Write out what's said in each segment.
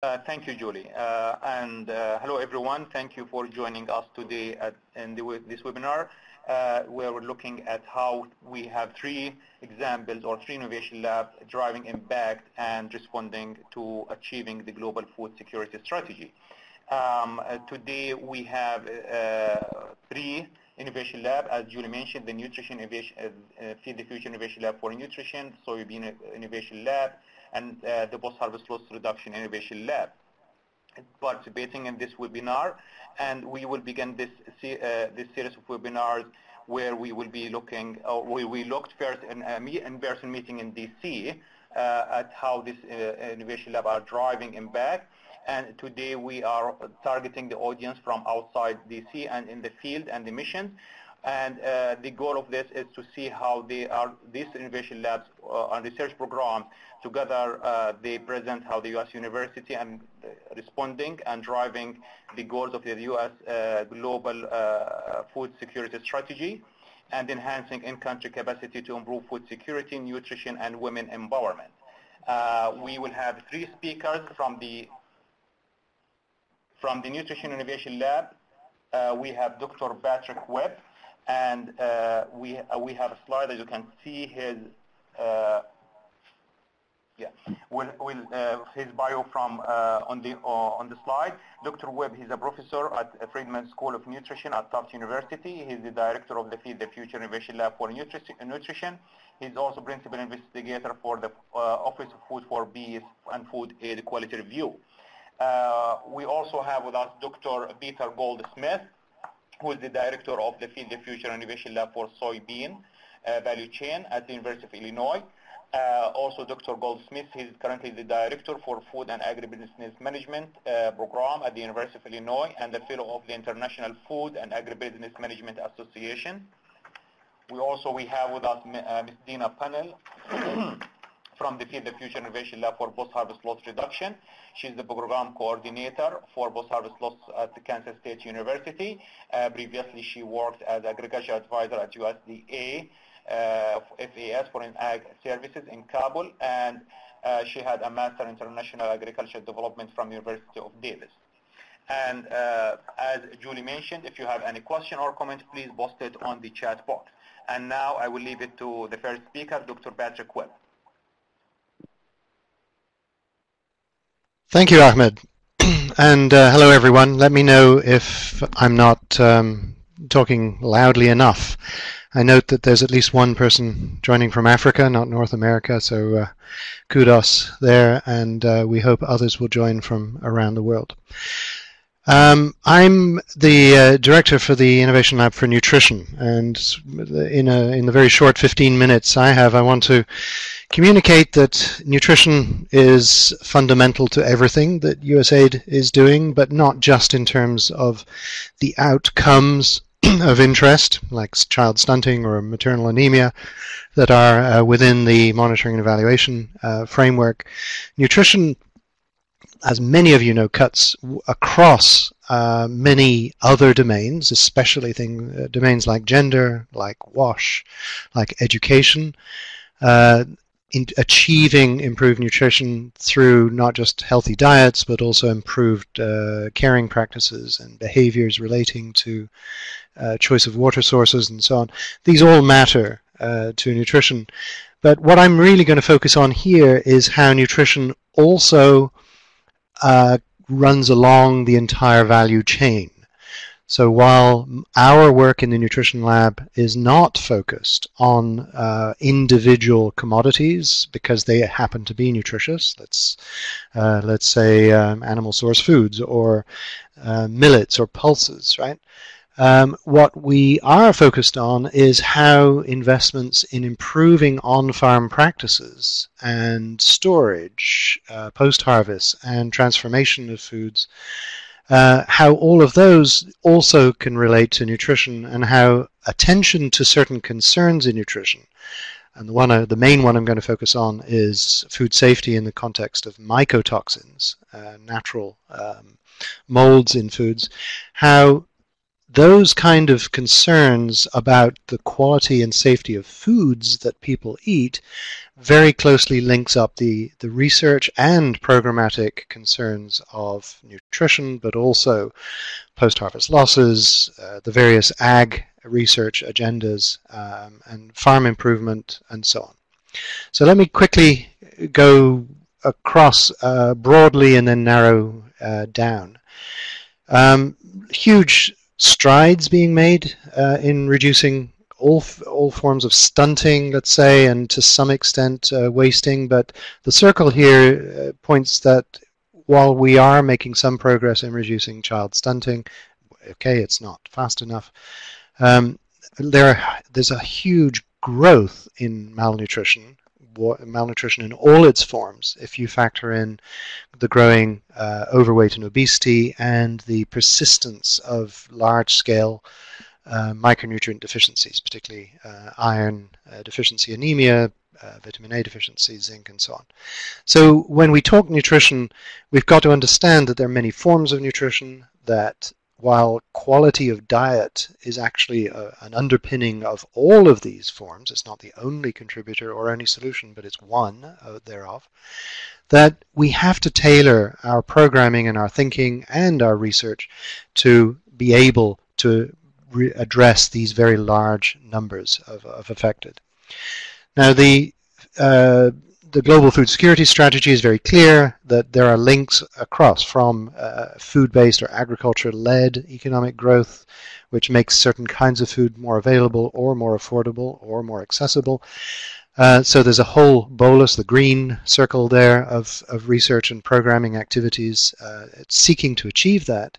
Uh, thank you, Julie. Uh, and uh, hello, everyone. Thank you for joining us today at, in the, this webinar, uh, where we're looking at how we have three examples or three innovation labs driving impact and responding to achieving the global food security strategy. Um, uh, today, we have uh, three innovation lab, as Julie mentioned, the Nutrition Innovation, Feed the Future Innovation Lab for Nutrition, Soybean Innovation Lab, and uh, the post-harvest loss reduction innovation lab. Participating in this webinar and we will begin this uh, this series of webinars where we will be looking or we, we looked first in a in-person meeting in DC uh, at how this uh, innovation lab are driving impact. And today we are targeting the audience from outside DC and in the field and the missions. And uh, the goal of this is to see how they are, these innovation labs uh, and research programs together, uh, they present how the U.S. university and uh, responding and driving the goals of the U.S. Uh, global uh, food security strategy and enhancing in-country capacity to improve food security, nutrition, and women empowerment. we will have three speakers from the from the Nutrition Innovation Lab. we have Dr. Patrick Webb, and uh, we, uh, we have a slide that you can see his, uh, yeah, we'll, we'll, uh, his bio from uh, on, the, uh, on the slide. Dr. Webb, he's a professor at Friedman School of Nutrition at Tufts University. He's the director of the Feed the Future Innovation Lab for Nutrition. He's also principal investigator for the Office of Food for Peace and Food Aid Quality Review. we also have with us Dr. Peter Goldsmith who is the director of the Feed the Future Innovation Lab for Soybean uh, Value Chain at the University of Illinois. Uh, also, Dr. Goldsmith, he's currently the director for Food and Agribusiness Management uh, Program at the University of Illinois and the fellow of the International Food and Agribusiness Management Association. We also we have with us uh, Ms. Dina Pannell, from the Feed the Future Innovation Lab for Post-Harvest Loss Reduction. She's the program coordinator for post-harvest loss at Kansas State University. Uh, previously, she worked as agriculture advisor at USDA, uh, FAS, Foreign Ag Services in Kabul, and uh, she had a Master in International Agriculture Development from University of Davis. And uh, as Julie mentioned, if you have any question or comment, please post it on the chat box. And now I will leave it to the first speaker, Dr. Patrick Webb. Thank you, Ahmed. and uh, hello, everyone. Let me know if I'm not um, talking loudly enough. I note that there's at least one person joining from Africa, not North America, so uh, kudos there, and uh, we hope others will join from around the world. Um, I'm the uh, director for the Innovation Lab for Nutrition, and in, a, in the very short 15 minutes I have, I want to communicate that nutrition is fundamental to everything that USAID is doing, but not just in terms of the outcomes of interest, like child stunting or maternal anemia, that are uh, within the monitoring and evaluation uh, framework. Nutrition as many of you know, cuts across uh, many other domains, especially thing, uh, domains like gender, like WASH, like education, uh, in achieving improved nutrition through not just healthy diets, but also improved uh, caring practices and behaviors relating to choice of water sources and so on. These all matter uh, to nutrition. But what I'm really going to focus on here is how nutrition also uh, runs along the entire value chain. So while our work in the nutrition lab is not focused on uh, individual commodities because they happen to be nutritious, let's uh, let's say um, animal source foods or uh, millets or pulses, right? Um, what we are focused on is how investments in improving on-farm practices and storage, uh, post-harvest, and transformation of foods, uh, how all of those also can relate to nutrition and how attention to certain concerns in nutrition and the one, uh, the main one I'm going to focus on is food safety in the context of mycotoxins, uh, natural um, molds in foods. How those kind of concerns about the quality and safety of foods that people eat very closely links up the, the research and programmatic concerns of nutrition, but also post-harvest losses, uh, the various ag research agendas, um, and farm improvement, and so on. So let me quickly go across uh, broadly and then narrow uh, down. Um, huge strides being made uh, in reducing all all forms of stunting, let's say, and to some extent uh, wasting. But the circle here uh, points that while we are making some progress in reducing child stunting, okay, it's not fast enough. Um, there, there's a huge growth in malnutrition malnutrition in all its forms if you factor in the growing uh, overweight and obesity and the persistence of large-scale uh, micronutrient deficiencies, particularly uh, iron uh, deficiency anemia, uh, vitamin A deficiency, zinc, and so on. So when we talk nutrition, we've got to understand that there are many forms of nutrition, that while quality of diet is actually a, an underpinning of all of these forms, it's not the only contributor or only solution, but it's one uh, thereof, that we have to tailor our programming and our thinking and our research to be able to address these very large numbers of, of affected. Now the uh, the global food security strategy is very clear that there are links across from uh, food-based or agriculture-led economic growth, which makes certain kinds of food more available or more affordable or more accessible, uh, so there's a whole bolus, the green circle there, of, of research and programming activities uh, seeking to achieve that.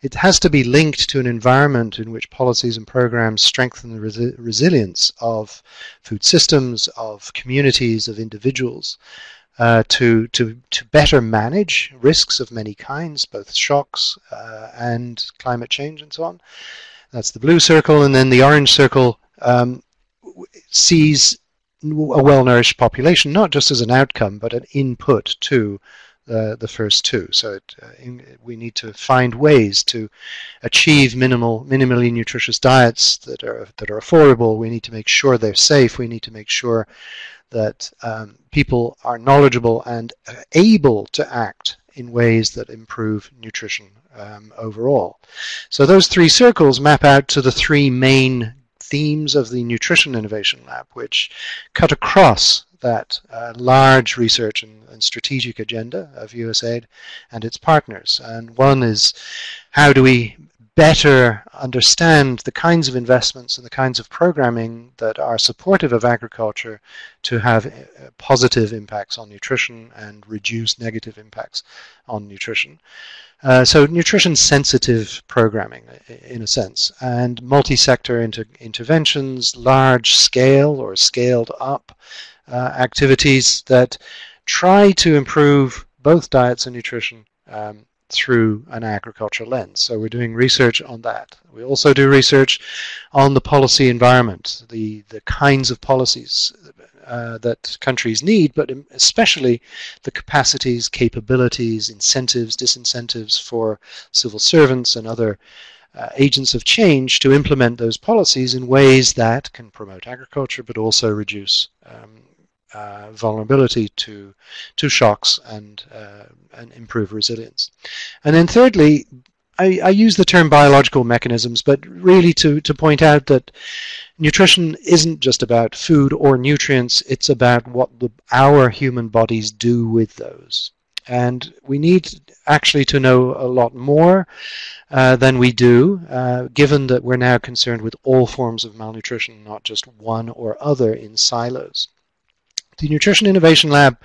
It has to be linked to an environment in which policies and programs strengthen the resi resilience of food systems, of communities, of individuals, uh, to, to, to better manage risks of many kinds, both shocks uh, and climate change and so on. That's the blue circle, and then the orange circle um, sees a well-nourished population, not just as an outcome, but an input to uh, the first two. So it, uh, in, we need to find ways to achieve minimal, minimally nutritious diets that are that are affordable. We need to make sure they're safe. We need to make sure that um, people are knowledgeable and able to act in ways that improve nutrition um, overall. So those three circles map out to the three main themes of the Nutrition Innovation Lab, which cut across that uh, large research and, and, strategic agenda of USAID and its partners. And one is how do we better understand the kinds of investments and the kinds of programming that are supportive of agriculture to have uh, positive impacts on nutrition and reduce negative impacts on nutrition. Uh, so nutrition sensitive programming in a sense and multi-sector inter interventions, large scale or scaled up uh, activities that try to improve both diets and nutrition um, through an agricultural lens. So we're doing research on that. We also do research on the policy environment, the, the kinds of policies uh, that countries need, but especially the capacities, capabilities, incentives, disincentives for civil servants and other uh, agents of change to implement those policies in ways that can promote agriculture but also reduce um, uh, vulnerability to to shocks and uh, and improve resilience. And then thirdly, I, I, use the term biological mechanisms, but really to, to point out that nutrition isn't just about food or nutrients, it's about what the, our human bodies do with those. And we need actually to know a lot more uh, than we do, uh, given that we're now concerned with all forms of malnutrition, not just one or other in silos. The Nutrition Innovation Lab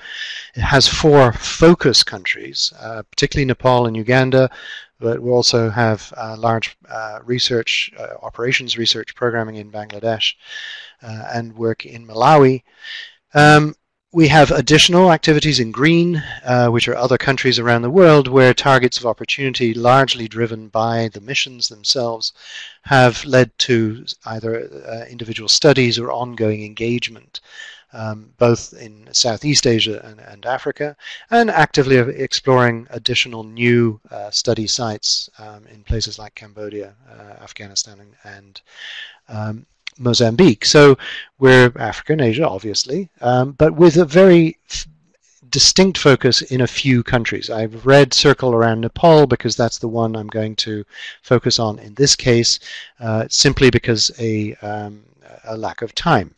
has four focus countries, uh, particularly Nepal and Uganda, but we also have uh, large uh, research, uh, operations research programming in Bangladesh uh, and work in Malawi. Um, we have additional activities in green, uh, which are other countries around the world where targets of opportunity, largely driven by the missions themselves, have led to either individual studies or ongoing engagement um, both in Southeast Asia and, and, Africa, and actively exploring additional new uh, study sites um, in places like Cambodia, uh, Afghanistan, and, and um, Mozambique. So we're Africa and Asia, obviously, um, but with a very distinct focus in a few countries. I've red circle around Nepal because that's the one I'm going to focus on in this case, uh, simply because a, um, a lack of time.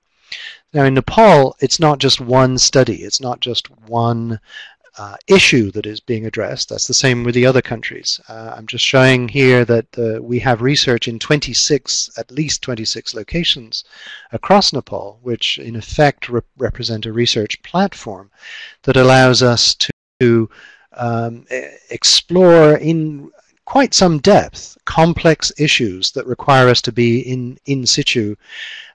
Now in Nepal, it's not just one study, it's not just one uh, issue that is being addressed. That's the same with the other countries. Uh, I'm just showing here that uh, we have research in 26, at least 26 locations across Nepal, which in effect re represent a research platform that allows us to um, explore in quite some depth complex issues that require us to be in in situ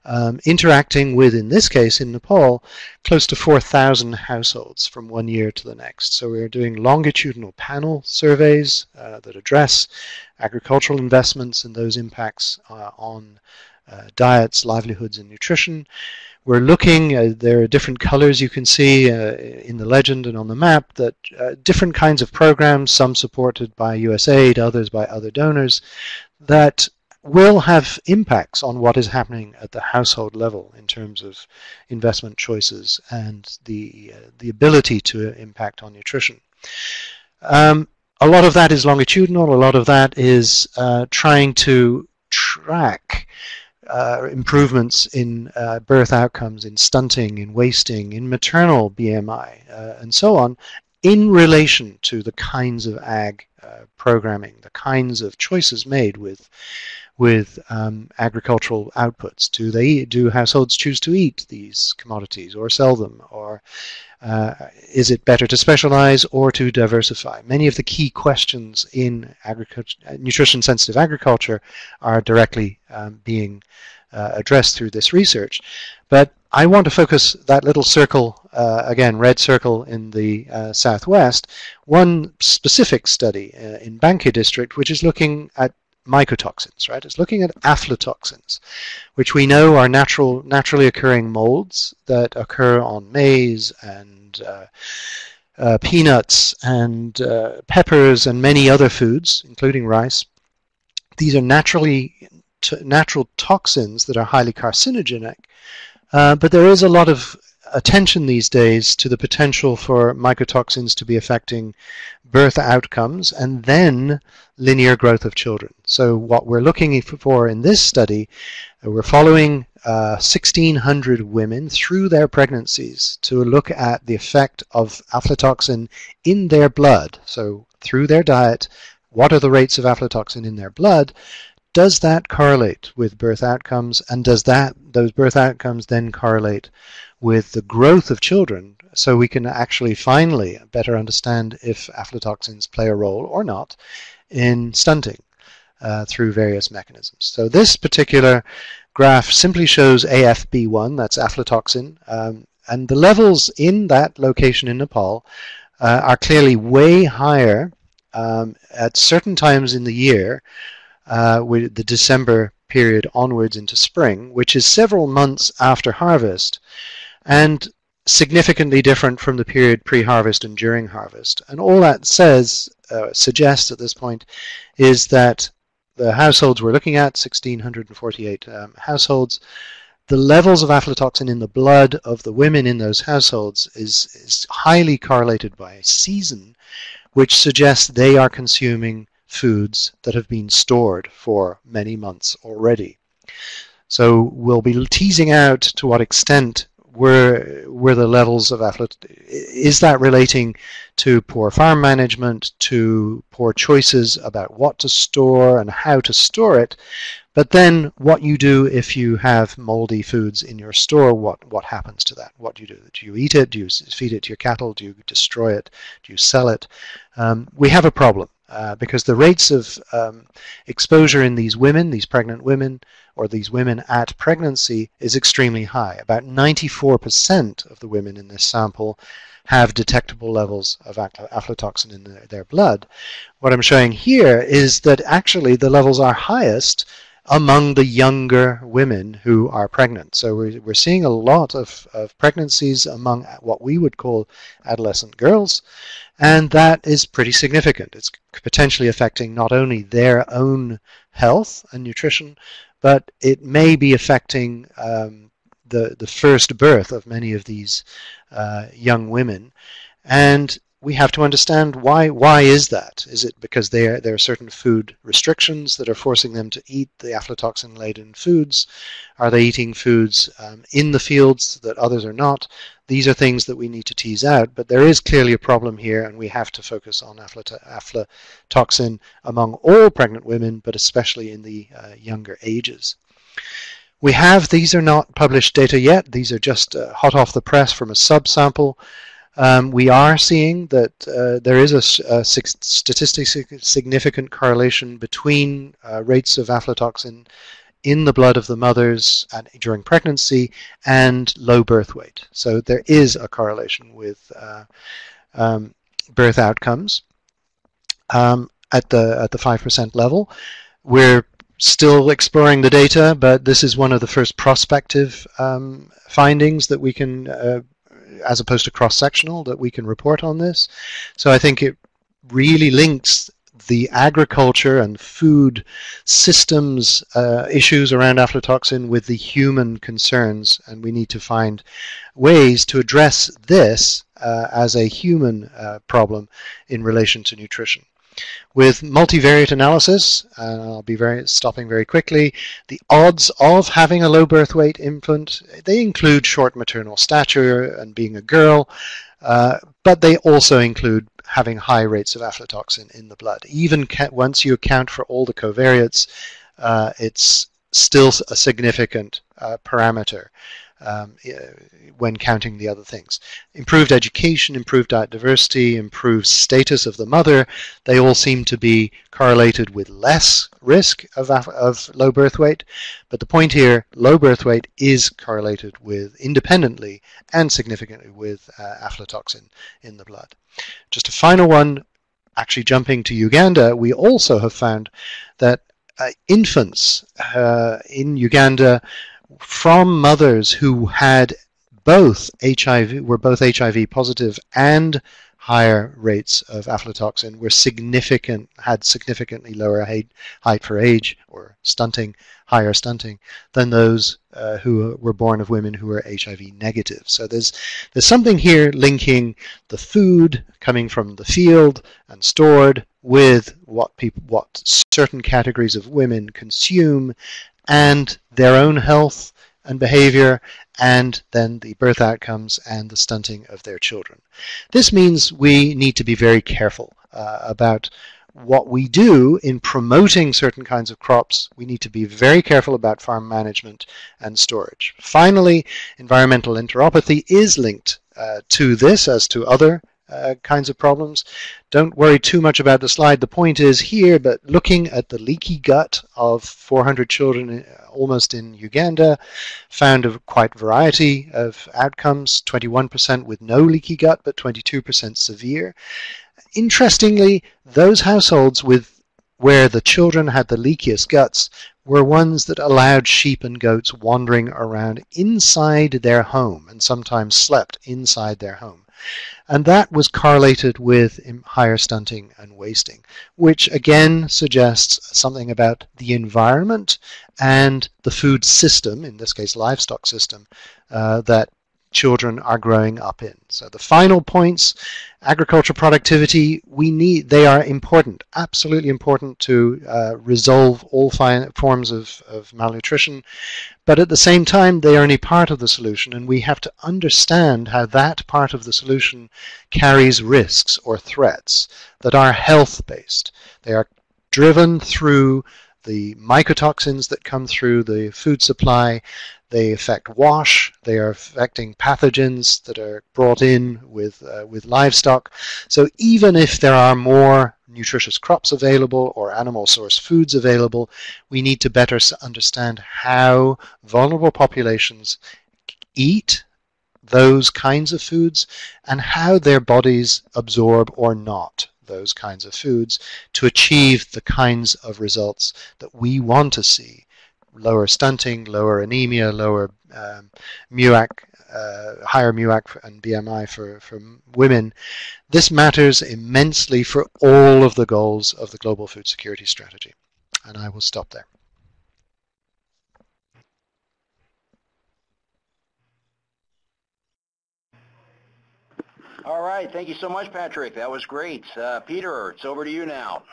um, interacting with, in this case in Nepal, close to 4,000 households from one year to the next. So we're doing longitudinal panel surveys uh, that address agricultural investments and those impacts uh, on uh, diets, livelihoods, and nutrition. We're looking, uh, there are different colors you can see uh, in the legend and on the map, that uh, different kinds of programs, some supported by USAID, others by other donors, that will have impacts on what is happening at the household level in terms of investment choices and the, uh, the ability to impact on nutrition. Um, a lot of that is longitudinal, a lot of that is uh, trying to track uh, improvements in uh, birth outcomes, in stunting, in wasting, in maternal BMI, uh, and so on, in relation to the kinds of ag uh, programming, the kinds of choices made with with um, agricultural outputs? Do they do households choose to eat these commodities or sell them, or uh, is it better to specialize or to diversify? Many of the key questions in nutrition-sensitive agriculture are directly um, being uh, addressed through this research. But I want to focus that little circle, uh, again, red circle in the uh, southwest, one specific study uh, in Banke district, which is looking at mycotoxins, right? It's looking at aflatoxins, which we know are natural, naturally occurring molds that occur on maize and uh, uh, peanuts and uh, peppers and many other foods, including rice. These are naturally natural toxins that are highly carcinogenic, uh, but there is a lot of attention these days to the potential for mycotoxins to be affecting birth outcomes and then linear growth of children. So what we're looking for in this study, uh, we're following uh, 1,600 women through their pregnancies to look at the effect of aflatoxin in their blood. So through their diet, what are the rates of aflatoxin in their blood? Does that correlate with birth outcomes? And does that those birth outcomes then correlate with the growth of children so we can actually finally better understand if aflatoxins play a role or not in stunting uh, through various mechanisms. So this particular graph simply shows AFB1, that's aflatoxin, um, and the levels in that location in Nepal uh, are clearly way higher um, at certain times in the year uh, with the December period onwards into spring, which is several months after harvest and significantly different from the period pre-harvest and during harvest. And all that says, uh, suggests at this point, is that the households we're looking at, 1,648 um, households, the levels of aflatoxin in the blood of the women in those households is, is highly correlated by season, which suggests they are consuming foods that have been stored for many months already. So we'll be teasing out to what extent were were the levels of is that relating to poor farm management to poor choices about what to store and how to store it? But then what you do if you have moldy foods in your store what what happens to that? What do you do? Do you eat it? Do you feed it to your cattle? Do you destroy it? Do you sell it? Um, we have a problem uh, because the rates of um, exposure in these women, these pregnant women, or these women at pregnancy is extremely high. About 94% of the women in this sample have detectable levels of aflatoxin in their, their blood. What I'm showing here is that actually the levels are highest among the younger women who are pregnant. So we're, we're seeing a lot of, of pregnancies among what we would call adolescent girls, and that is pretty significant. It's potentially affecting not only their own health and nutrition, but it may be affecting um, the, the first birth of many of these uh, young women. And we have to understand why why is that? Is it because there there are certain food restrictions that are forcing them to eat the aflatoxin laden foods? Are they eating foods um, in the fields that others are not? These are things that we need to tease out, but there is clearly a problem here, and we have to focus on aflatoxin among all pregnant women, but especially in the uh, younger ages. We have, these are not published data yet, these are just uh, hot off the press from a subsample um, we are seeing that uh, there is a, a, statistically significant correlation between uh, rates of aflatoxin in the blood of the mothers and during pregnancy and low birth weight. So there is a correlation with uh, um, birth outcomes um, at the at the five percent level. We're still exploring the data, but this is one of the first prospective um, findings that we can uh, as opposed to cross-sectional that we can report on this. So I think it really links the agriculture and food systems uh, issues around aflatoxin with the human concerns and we need to find ways to address this uh, as a human uh, problem in relation to nutrition. With multivariate analysis, and I'll be very stopping very quickly, the odds of having a low birth weight infant, they include short maternal stature and being a girl, uh, but they also include having high rates of aflatoxin in the blood. Even once you account for all the covariates, uh, it's still a significant uh, parameter um, when counting the other things. Improved education, improved diet diversity, improved status of the mother, they all seem to be correlated with less risk of, of low birth weight. But the point here, low birth weight is correlated with independently and significantly with uh, aflatoxin in the blood. Just a final one, actually jumping to Uganda, we also have found that uh, infants uh, in Uganda from mothers who had both HIV, were both HIV positive and higher rates of aflatoxin were significant, had significantly lower height, height for age or stunting, higher stunting than those uh, who were born of women who were HIV negative. So there's there's something here linking the food coming from the field and stored with what people, what certain categories of women consume and their own health and behavior, and then the birth outcomes and the stunting of their children. This means we need to be very careful uh, about what we do in promoting certain kinds of crops, we need to be very careful about farm management and storage. Finally, environmental enteropathy is linked uh, to this as to other uh, kinds of problems. Don't worry too much about the slide. The point is here, but looking at the leaky gut of 400 children almost in Uganda, found a quite variety of outcomes, 21% with no leaky gut, but 22% severe. Interestingly, those households with where the children had the leakiest guts were ones that allowed sheep and goats wandering around inside their home and sometimes slept inside their home. And that was correlated with higher stunting and wasting, which again suggests something about the environment and the food system, in this case livestock system, uh, that children are growing up in. So the final points, agriculture productivity, we need, they are important, absolutely important to uh, resolve all forms of, of malnutrition. But at the same time, they are only part of the solution, and we have to understand how that part of the solution carries risks or threats that are health-based. They are driven through the mycotoxins that come through the food supply. They affect wash. They are affecting pathogens that are brought in with, uh, with livestock. So even if there are more nutritious crops available or animal source foods available, we need to better understand how vulnerable populations eat those kinds of foods and how their bodies absorb or not those kinds of foods to achieve the kinds of results that we want to see lower stunting, lower anemia, lower um, MUAC, uh, higher MUAC and BMI for, for women. This matters immensely for all of the goals of the global food security strategy. And I will stop there. All right. Thank you so much, Patrick. That was great. Uh, Peter, it's over to you now.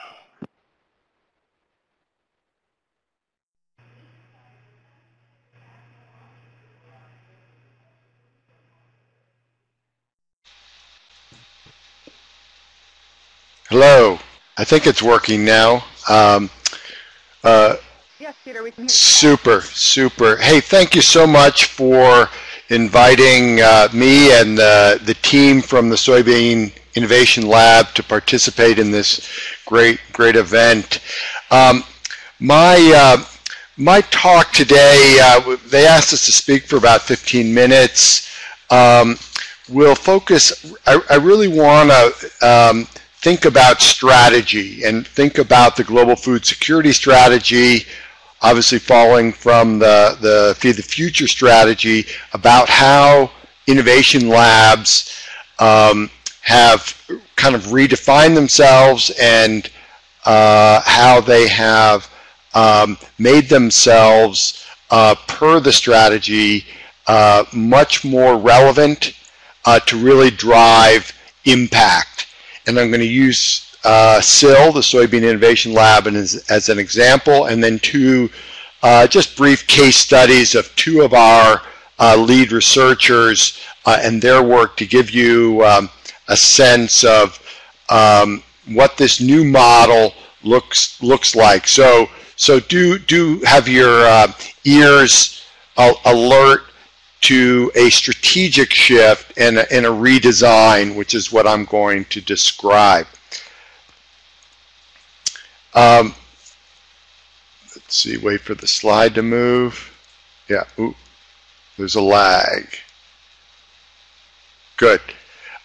Hello. I think it's working now. Um, uh, yes, Peter, we can hear you. Super, super. Hey, thank you so much for inviting uh, me and uh, the team from the Soybean Innovation Lab to participate in this great, great event. Um, my, uh, my talk today, uh, they asked us to speak for about 15 minutes. Um, we'll focus, I, I really want to um, think about strategy and think about the global food security strategy, obviously following from the, the Feed the Future strategy about how innovation labs um, have kind of redefined themselves and uh, how they have um, made themselves uh, per the strategy uh, much more relevant uh, to really drive impact. And I'm going to use uh, SIL, the Soybean Innovation Lab, as, as an example, and then two uh, just brief case studies of two of our uh, lead researchers uh, and their work to give you um, a sense of um, what this new model looks looks like. So so do do have your uh, ears alert to a strategic shift and a, and a redesign, which is what I'm going to describe. Um, let's see, wait for the slide to move. Yeah, ooh, there's a lag. Good.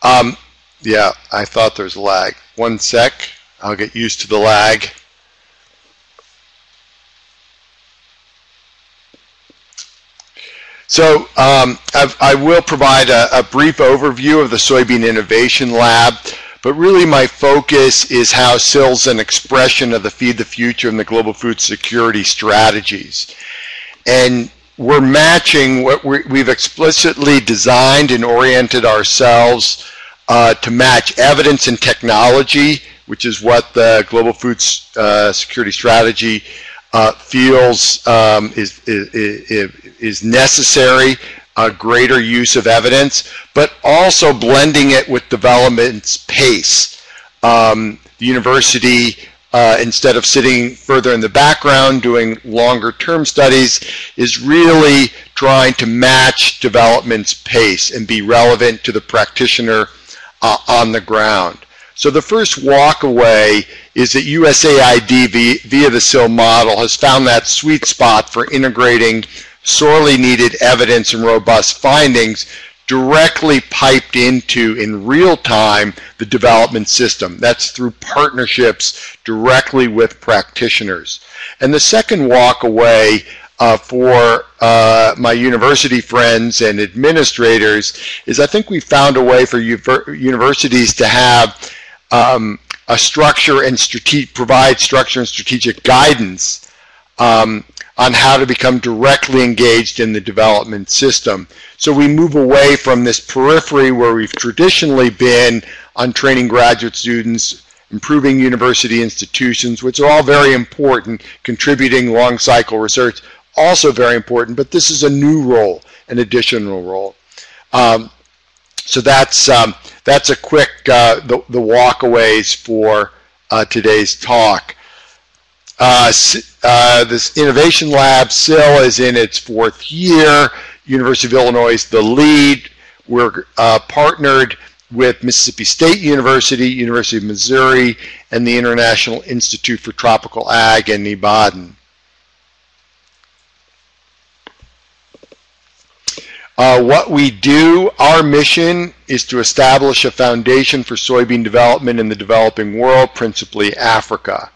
Um, yeah, I thought there's a lag. One sec, I'll get used to the lag. So um, I will provide a, a, brief overview of the Soybean Innovation Lab. But really my focus is how SIL's an expression of the Feed the Future and the global food security strategies. And we're matching what we have explicitly designed and oriented ourselves uh, to match evidence and technology, which is what the global food uh, security strategy uh, feels um, is, is, is necessary a greater use of evidence, but also blending it with development's pace. Um, the university, uh, instead of sitting further in the background doing longer term studies, is really trying to match development's pace and be relevant to the practitioner uh, on the ground. So the first walk away is that USAID via the SIL model has found that sweet spot for integrating sorely needed evidence and robust findings directly piped into in real time the development system. That's through partnerships directly with practitioners. And the second walk away uh, for uh, my university friends and administrators is I think we found a way for universities to have um, a structure and provide structure and strategic guidance um, on how to become directly engaged in the development system. So we move away from this periphery where we've traditionally been on training graduate students, improving university institutions, which are all very important, contributing long cycle research, also very important, but this is a new role, an additional role. Um, so that's, um, that's a quick, uh, the, the walkaways for uh, today's talk. Uh, uh, this innovation lab, SIL, is in its fourth year. University of Illinois is the lead. We're uh, partnered with Mississippi State University, University of Missouri, and the International Institute for Tropical Ag in Ibadan. Uh, what we do, our mission is to establish a foundation for soybean development in the developing world, principally Africa.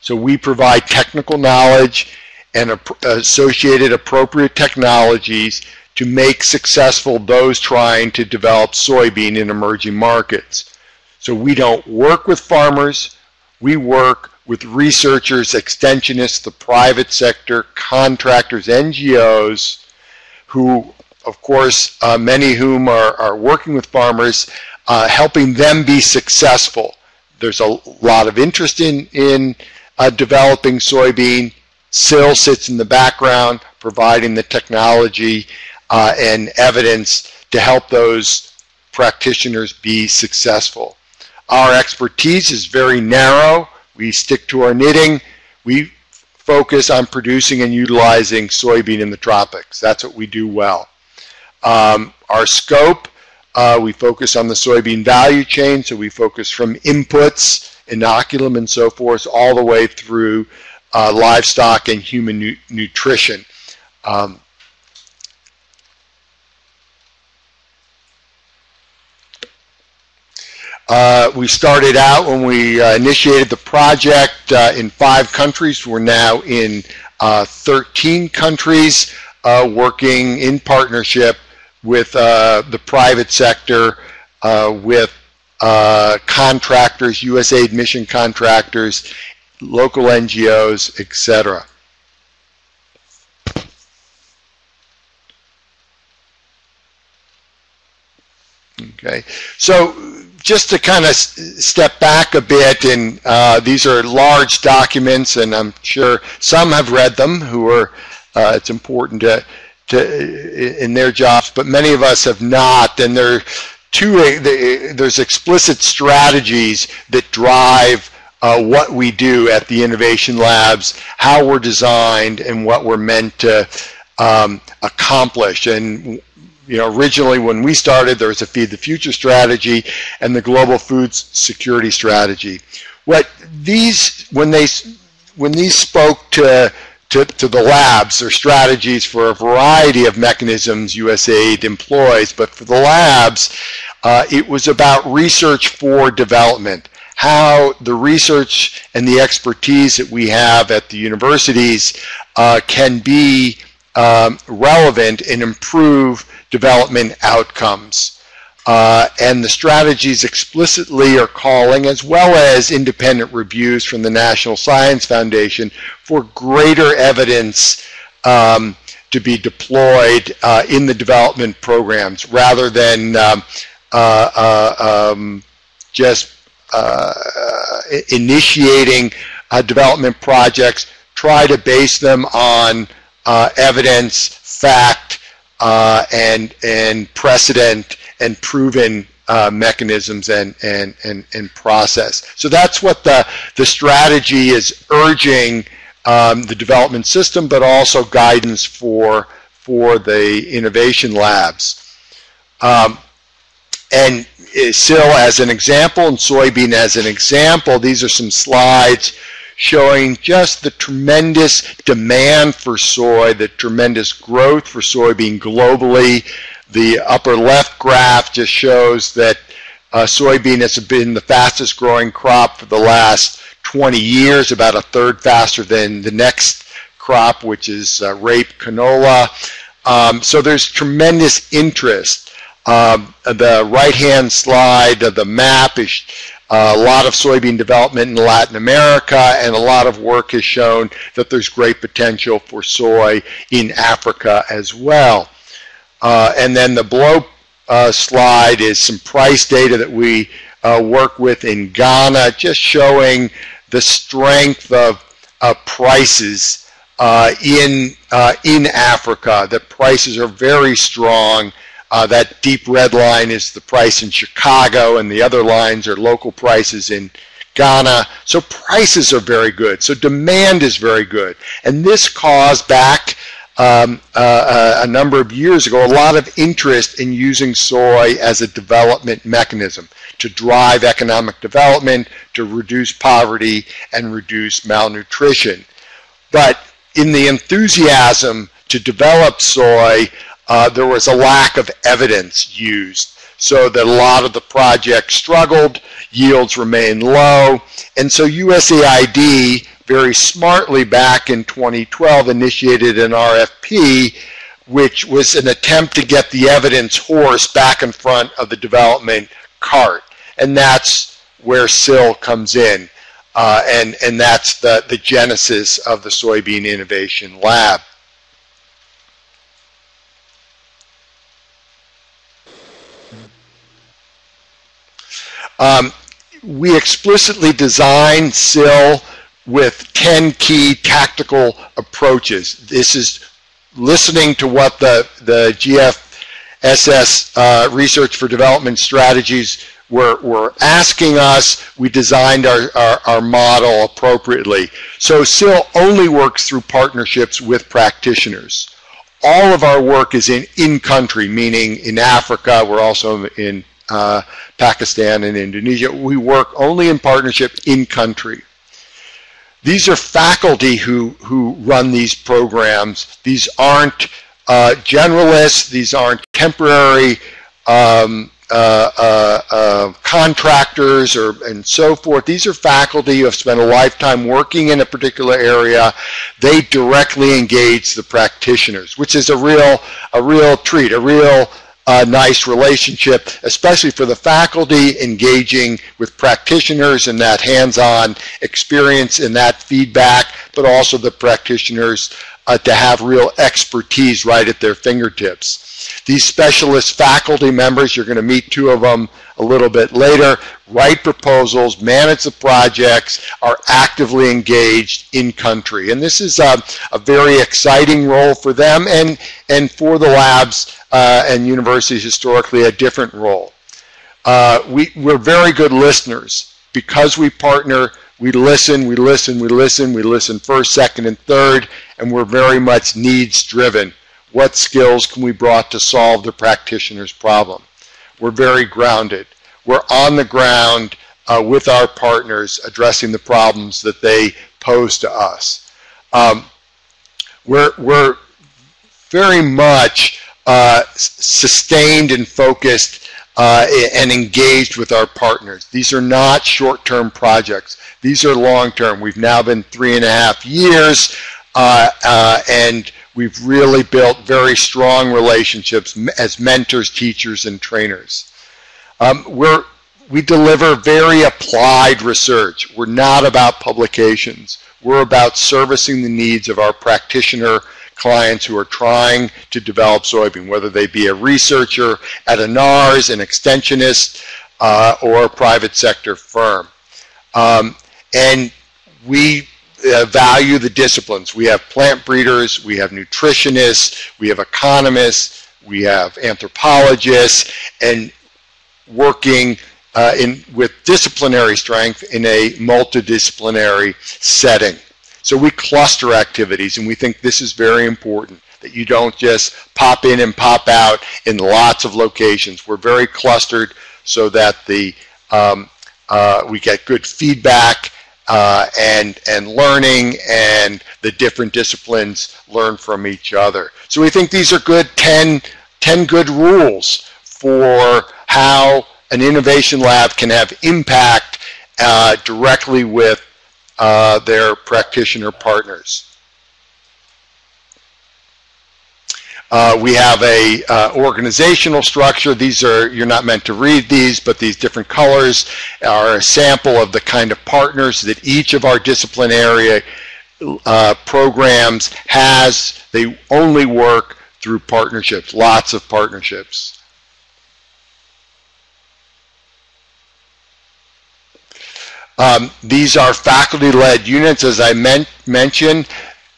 So we provide technical knowledge and associated appropriate technologies to make successful those trying to develop soybean in emerging markets. So we don't work with farmers, we work with researchers, extensionists, the private sector, contractors, NGOs, who, of course, uh, many whom are, are working with farmers, uh, helping them be successful. There's a lot of interest in, in uh, developing soybean. SIL sits in the background, providing the technology uh, and evidence to help those practitioners be successful. Our expertise is very narrow. We stick to our knitting. We focus on producing and utilizing soybean in the tropics. That's what we do well. Um, our scope, uh, we focus on the soybean value chain, so we focus from inputs, inoculum and so forth, all the way through uh, livestock and human nu nutrition. Um, Uh, we started out when we uh, initiated the project uh, in five countries. We're now in uh, 13 countries uh, working in partnership with uh, the private sector, with contractors, USAID mission contractors, local NGOs, etc. Okay, so just to kind of step back a bit, and uh, these are large documents, and I'm sure some have read them who are, uh, it's important to, to, in their jobs, but many of us have not, and there are two, there's explicit strategies that drive uh, what we do at the innovation labs, how we're designed, and what we're meant to um, accomplish. And you know, originally when we started, there was a Feed the Future strategy and the Global Food Security strategy. What these, when they, when these spoke to, to, to the labs, or strategies for a variety of mechanisms USAID employs, but for the labs, uh, it was about research for development how the research and the expertise that we have at the universities uh, can be um, relevant and improve development outcomes. Uh, and the strategies explicitly are calling, as well as independent reviews from the National Science Foundation, for greater evidence um, to be deployed uh, in the development programs rather than um, uh, uh um, just uh, initiating uh, development projects. Try to base them on evidence, fact, uh, and and precedent and proven uh, mechanisms and, and, and, and process. So that's what the, the strategy is urging um, the development system, but also guidance for, for the innovation labs. Um, and SIL as an example and soybean as an example, these are some slides showing just the tremendous demand for soy, the tremendous growth for soybean globally. The upper left graph just shows that uh, soybean has been the fastest growing crop for the last 20 years, about a third faster than the next crop, which is uh, rape canola. Um, so there's tremendous interest. Um, the right-hand slide of the map is a lot of soybean development in Latin America, and a lot of work has shown that there's great potential for soy in Africa as well. Uh, and then the below uh, slide is some price data that we uh, work with in Ghana, just showing the strength of prices uh, in, uh, in Africa. The prices are very strong uh, that deep red line is the price in Chicago, and the other lines are local prices in Ghana. So prices are very good. So demand is very good. And this caused back um, uh, uh, a number of years ago a lot of interest in using soy as a development mechanism to drive economic development, to reduce poverty, and reduce malnutrition. But in the enthusiasm to develop soy, uh, there was a lack of evidence used so that a lot of the projects struggled, yields remained low, and so USAID very smartly back in 2012 initiated an RFP which was an attempt to get the evidence horse back in front of the development cart. And that's where SIL comes in. Uh, and, and that's the, the genesis of the Soybean Innovation Lab. Um, we explicitly designed SIL with 10 key tactical approaches. This is listening to what the, the GFSS uh, Research for Development Strategies were, were asking us. We designed our, our, our model appropriately. So SIL only works through partnerships with practitioners. All of our work is in in-country, meaning in Africa. We're also in uh, Pakistan and Indonesia. We work only in partnership in country. These are faculty who, who run these programs. These aren't uh, generalists. These aren't temporary um, uh, uh, uh, contractors or and so forth. These are faculty who have spent a lifetime working in a particular area. They directly engage the practitioners, which is a real a real treat, a real a nice relationship, especially for the faculty engaging with practitioners and that hands-on experience and that feedback, but also the practitioners uh, to have real expertise right at their fingertips. These specialist faculty members, you're going to meet two of them a little bit later, write proposals, manage the projects, are actively engaged in country. And this is a, a very exciting role for them and, and for the labs uh, and universities historically a different role. Uh, we, we're very good listeners. Because we partner, we listen, we listen, we listen, we listen first, second, and third, and we're very much needs driven. What skills can we brought to solve the practitioner's problem? We're very grounded. We're on the ground uh, with our partners addressing the problems that they pose to us. Um, we're, we're very much uh, sustained and focused uh, and engaged with our partners. These are not short-term projects. These are long-term. We've now been three and a half years uh, uh, and we've really built very strong relationships as mentors, teachers, and trainers. Um, we're, we deliver very applied research. We're not about publications. We're about servicing the needs of our practitioner clients who are trying to develop soybean, whether they be a researcher at a NARS, an extensionist, uh, or a private sector firm. Um, and we uh, value the disciplines. We have plant breeders, we have nutritionists, we have economists, we have anthropologists, and working uh, in, with disciplinary strength in a multidisciplinary setting. So we cluster activities, and we think this is very important, that you don't just pop in and pop out in lots of locations. We're very clustered so that the um, uh, we get good feedback uh, and, and learning and the different disciplines learn from each other. So we think these are good 10, 10 good rules for how an innovation lab can have impact uh, directly with uh, their practitioner partners. Uh, we have a uh, organizational structure. These are, you're not meant to read these, but these different colors are a sample of the kind of partners that each of our discipline area uh, programs has. They only work through partnerships, lots of partnerships. Um, these are faculty-led units, as I men mentioned.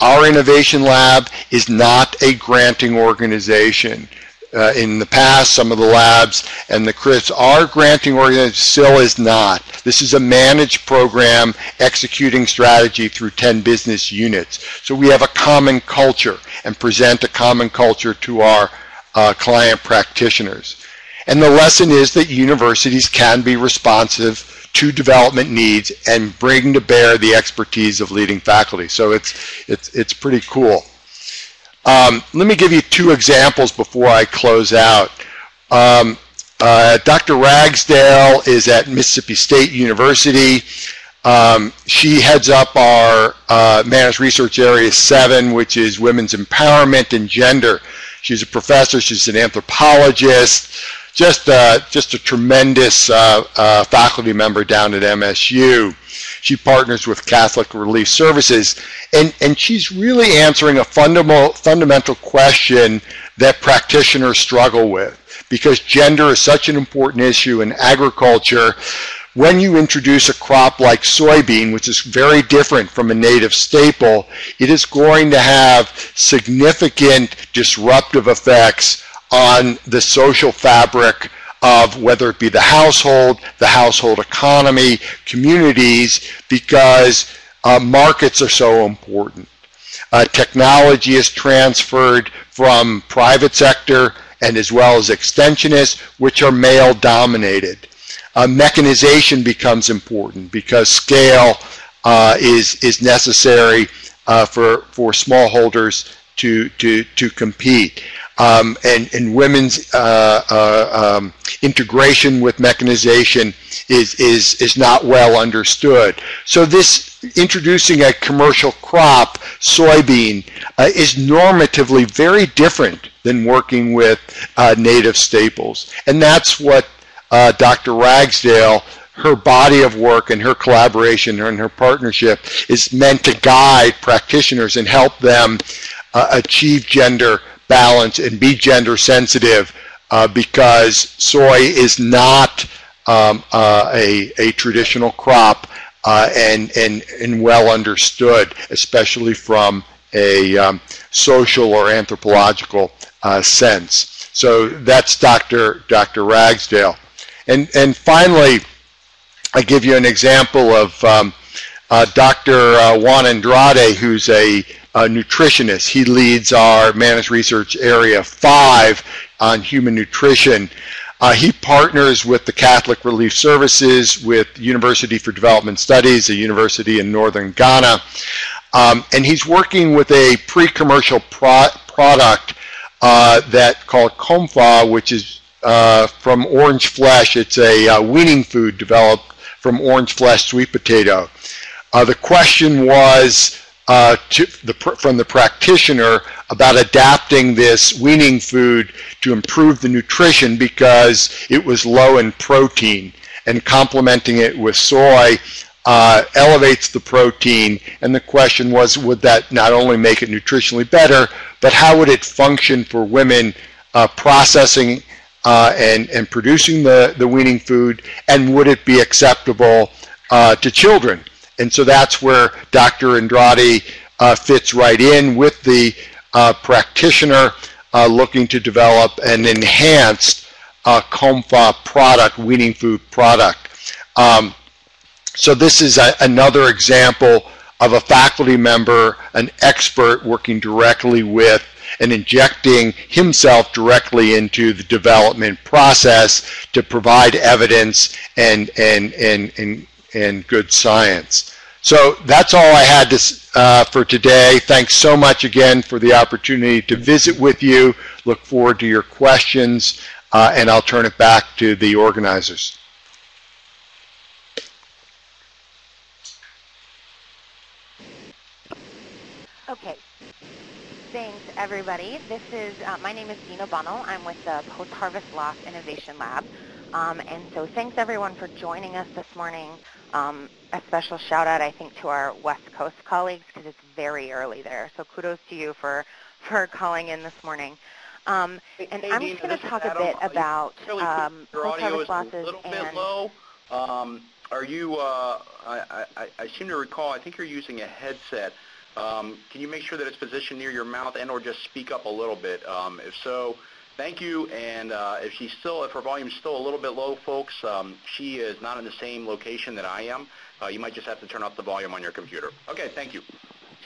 Our innovation lab is not a granting organization. Uh, in the past, some of the labs and the CRIS are granting organizations, still is not. This is a managed program executing strategy through 10 business units. So we have a common culture and present a common culture to our uh, client practitioners. And the lesson is that universities can be responsive to development needs and bring to bear the expertise of leading faculty. So it's, it's, it's pretty cool. Um, let me give you two examples before I close out. Um, uh, Dr. Ragsdale is at Mississippi State University. Um, she heads up our uh, Managed Research Area 7, which is women's empowerment and gender. She's a professor, she's an anthropologist, just, uh, just a tremendous uh, uh faculty member down at MSU. She partners with Catholic Relief Services, and, and she's really answering a fundamental, fundamental question that practitioners struggle with. Because gender is such an important issue in agriculture, when you introduce a crop like soybean, which is very different from a native staple, it is going to have significant disruptive effects on the social fabric of whether it be the household, the household economy, communities, because uh, markets are so important. Uh, technology is transferred from private sector and as well as extensionists, which are male dominated. Uh, mechanization becomes important because scale uh, is, is necessary uh, for, for smallholders to, to, to compete um, and, and women's uh, uh, um, integration with mechanization is, is, is not well understood. So this introducing a commercial crop, soybean, uh, is normatively very different than working with uh, native staples. And that's what uh, Dr. Ragsdale her body of work and her collaboration and her partnership is meant to guide practitioners and help them uh, achieve gender balance and be gender sensitive uh, because soy is not um, uh, a, a traditional crop uh, and, and, and well understood, especially from a um, social or anthropological uh, sense. So that's Dr. Dr. Ragsdale. And, and finally, I give you an example of um, uh, Dr. Uh, Juan Andrade, who's a a nutritionist. He leads our managed research area five on human nutrition. Uh, he partners with the Catholic Relief Services, with University for Development Studies, a university in northern Ghana. Um, and he's working with a pre-commercial pro product uh, that called Comfa, which is uh, from orange flesh. It's a uh, weaning food developed from orange flesh sweet potato. Uh, the question was, uh, the, from the practitioner about adapting this weaning food to improve the nutrition because it was low in protein and complementing it with soy uh, elevates the protein. And the question was would that not only make it nutritionally better but how would it function for women uh, processing uh, and, and producing the, the weaning food? And would it be acceptable uh, to children and so that's where Dr. Andrade uh, fits right in with the uh, practitioner uh, looking to develop an enhanced uh, Comfa product, weaning food product. Um, so this is a, another example of a faculty member, an expert working directly with and injecting himself directly into the development process to provide evidence and, and, and, and and good science. So that's all I had to, uh, for today. Thanks so much again for the opportunity to visit with you. Look forward to your questions, uh, and I'll turn it back to the organizers. Okay. Thanks, everybody. This is, uh, my name is Dina Bunnell. I'm with the Post-Harvest Loss Innovation Lab. Um, and so thanks, everyone, for joining us this morning. Um, a special shout out, I think, to our West Coast colleagues because it's very early there. So kudos to you for, for calling in this morning. Um, and hey, I'm just going to talk a bit about really um, post-harvest losses. A little bit low. Um, are you, uh, I, I, I, seem to recall, I think you're using a headset. Um, can you make sure that it's positioned near your mouth and or just speak up a little bit? Um, if so, Thank you. And uh, if she's still, if her volume's still a little bit low, folks, um, she is not in the same location that I am. Uh, you might just have to turn up the volume on your computer. Okay, thank you.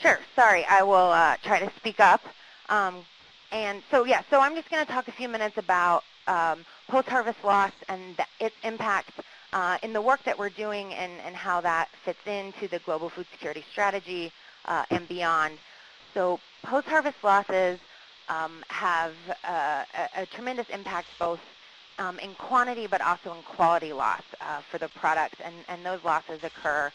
Sure. Sorry, I will uh, try to speak up. Um, and so, yeah, so I'm just going to talk a few minutes about um, post-harvest loss and its impact uh, in the work that we're doing and, and how that fits into the global food security strategy uh, and beyond. So post-harvest losses um, have uh, a, a, tremendous impact both um, in quantity but also in quality loss uh, for the product. And, and those losses occur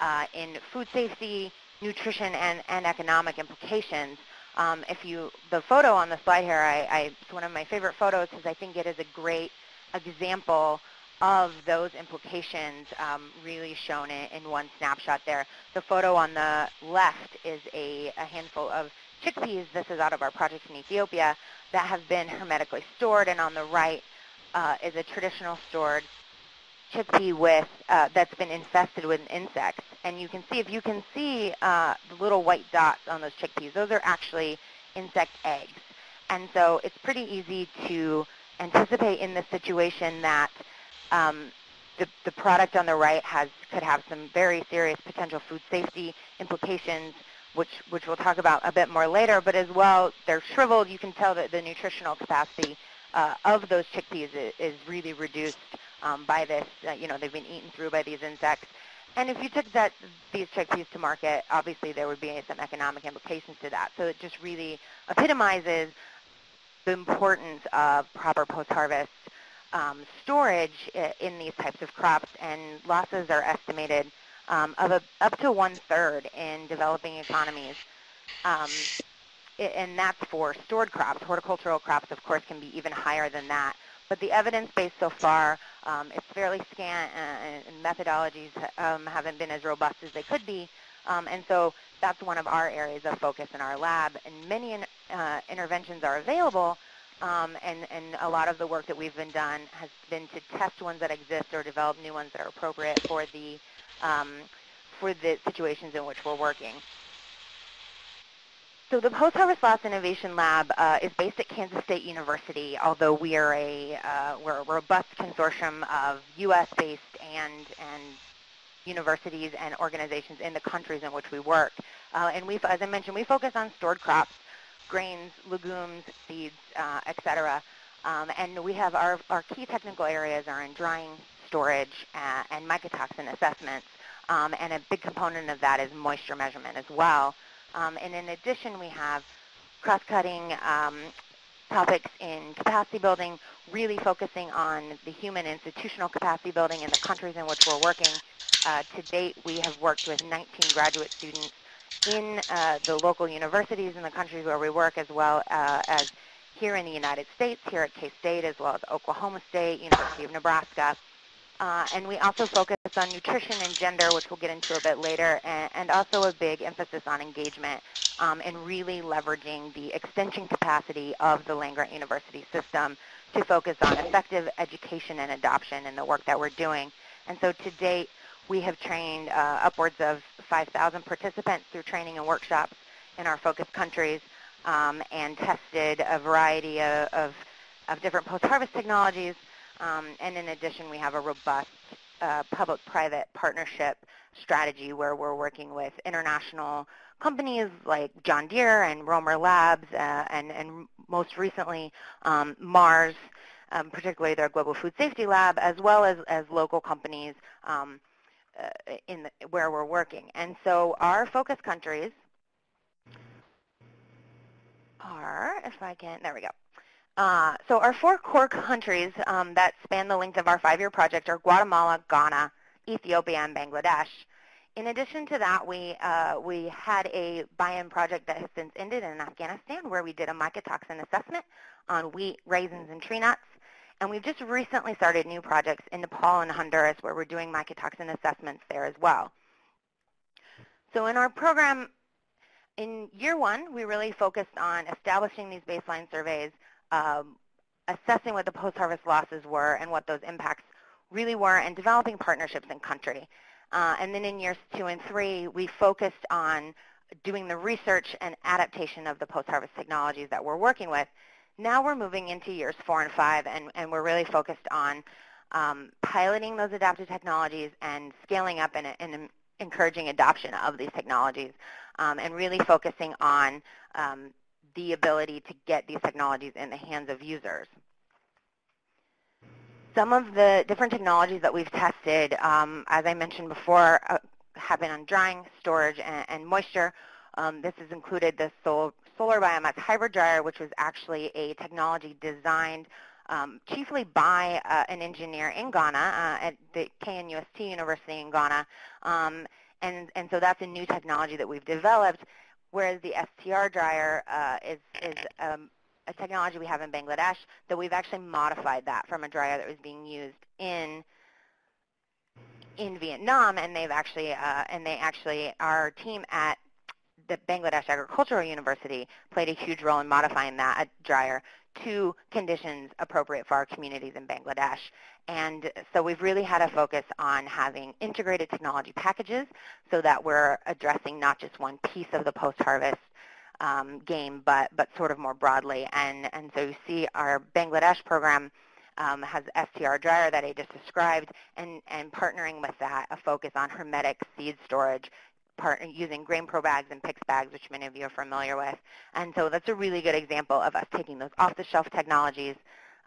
uh, in food safety, nutrition, and, and economic implications. Um, if you, the photo on the slide here, I, I, it's one of my favorite photos because I think it is a great example of those implications um, really shown in, in, one snapshot there. The photo on the left is a, a, handful of chickpeas, this is out of our project in Ethiopia, that have been hermetically stored, and on the right uh, is a traditional stored chickpea with, uh, that's been infested with insects. And you can see, if you can see uh, the little white dots on those chickpeas, those are actually insect eggs. And so it's pretty easy to anticipate in this situation that um, the, the product on the right has could have some very serious potential food safety implications, which, which we'll talk about a bit more later. But as well, they're shriveled. You can tell that the nutritional capacity uh, of those chickpeas is, is really reduced um, by this. Uh, you know, they've been eaten through by these insects. And if you took that, these chickpeas to market, obviously there would be some economic implications to that. So it just really epitomizes the importance of proper post-harvest um, storage in these types of crops, and losses are estimated um, of a, up to one-third in developing economies. Um, and that's for stored crops. Horticultural crops, of course, can be even higher than that. But the evidence base so far um, is fairly scant, uh, and methodologies um, haven't been as robust as they could be. Um, and so that's one of our areas of focus in our lab. And many in, uh, interventions are available, um, and, and a lot of the work that we've been done has been to test ones that exist or develop new ones that are appropriate for the, um, for the situations in which we're working. So the Post-Harvest Loss Innovation Lab uh, is based at Kansas State University, although we are a, uh, we're a robust consortium of U.S.-based and, and universities and organizations in the countries in which we work. Uh, and we've, as I mentioned, we focus on stored crops, grains, legumes, seeds, uh, et cetera. Um, and we have our, our key technical areas are in drying, storage, uh, and mycotoxin assessments. Um, and a big component of that is moisture measurement as well. Um, and in addition, we have cross-cutting um, topics in capacity building, really focusing on the human institutional capacity building in the countries in which we're working. Uh, to date, we have worked with 19 graduate students in uh, the local universities in the countries where we work, as well uh, as here in the United States, here at K-State, as well as Oklahoma State, University of Nebraska. Uh, and we also focus on nutrition and gender, which we'll get into a bit later, and, and also a big emphasis on engagement um, and really leveraging the extension capacity of the land-grant university system to focus on effective education and adoption in the work that we're doing. And so to date, we have trained uh, upwards of 5,000 participants through training and workshops in our focus countries um, and tested a variety of, of, of different post-harvest technologies um, and in addition, we have a robust uh, public-private partnership strategy where we're working with international companies like John Deere and Romer Labs uh, and, and most recently um, Mars, um, particularly their Global Food Safety Lab, as well as, as local companies um, uh, in the, where we're working. And so our focus countries are, if I can, there we go. Uh, so our four core countries um, that span the length of our five-year project are Guatemala, Ghana, Ethiopia, and Bangladesh. In addition to that, we, uh, we had a buy-in project that has since ended in Afghanistan where we did a mycotoxin assessment on wheat, raisins, and tree nuts. And we've just recently started new projects in Nepal and Honduras where we're doing mycotoxin assessments there as well. So in our program, in year one, we really focused on establishing these baseline surveys, um, assessing what the post-harvest losses were and what those impacts really were, and developing partnerships in country. Uh, and then in years two and three, we focused on doing the research and adaptation of the post-harvest technologies that we're working with. Now we're moving into years four and five, and, and we're really focused on um, piloting those adaptive technologies and scaling up and, and encouraging adoption of these technologies, um, and really focusing on um, the ability to get these technologies in the hands of users. Some of the different technologies that we've tested, um, as I mentioned before, uh, have been on drying, storage, and, and moisture. Um, this has included the sol solar biomass hybrid dryer, which was actually a technology designed um, chiefly by uh, an engineer in Ghana uh, at the KNUST University in Ghana. Um, and, and so that's a new technology that we've developed, whereas the STR dryer uh, is, is um, a technology we have in Bangladesh that we've actually modified that from a dryer that was being used in in Vietnam, and they've actually uh, and they actually our team at the Bangladesh Agricultural University played a huge role in modifying that dryer to conditions appropriate for our communities in Bangladesh. And so we've really had a focus on having integrated technology packages so that we're addressing not just one piece of the post-harvest um, game, but, but sort of more broadly. And, and so you see our Bangladesh program um, has STR dryer that I just described, and, and partnering with that, a focus on hermetic seed storage part, using GrainPro bags and PICS bags, which many of you are familiar with. And so that's a really good example of us taking those off-the-shelf technologies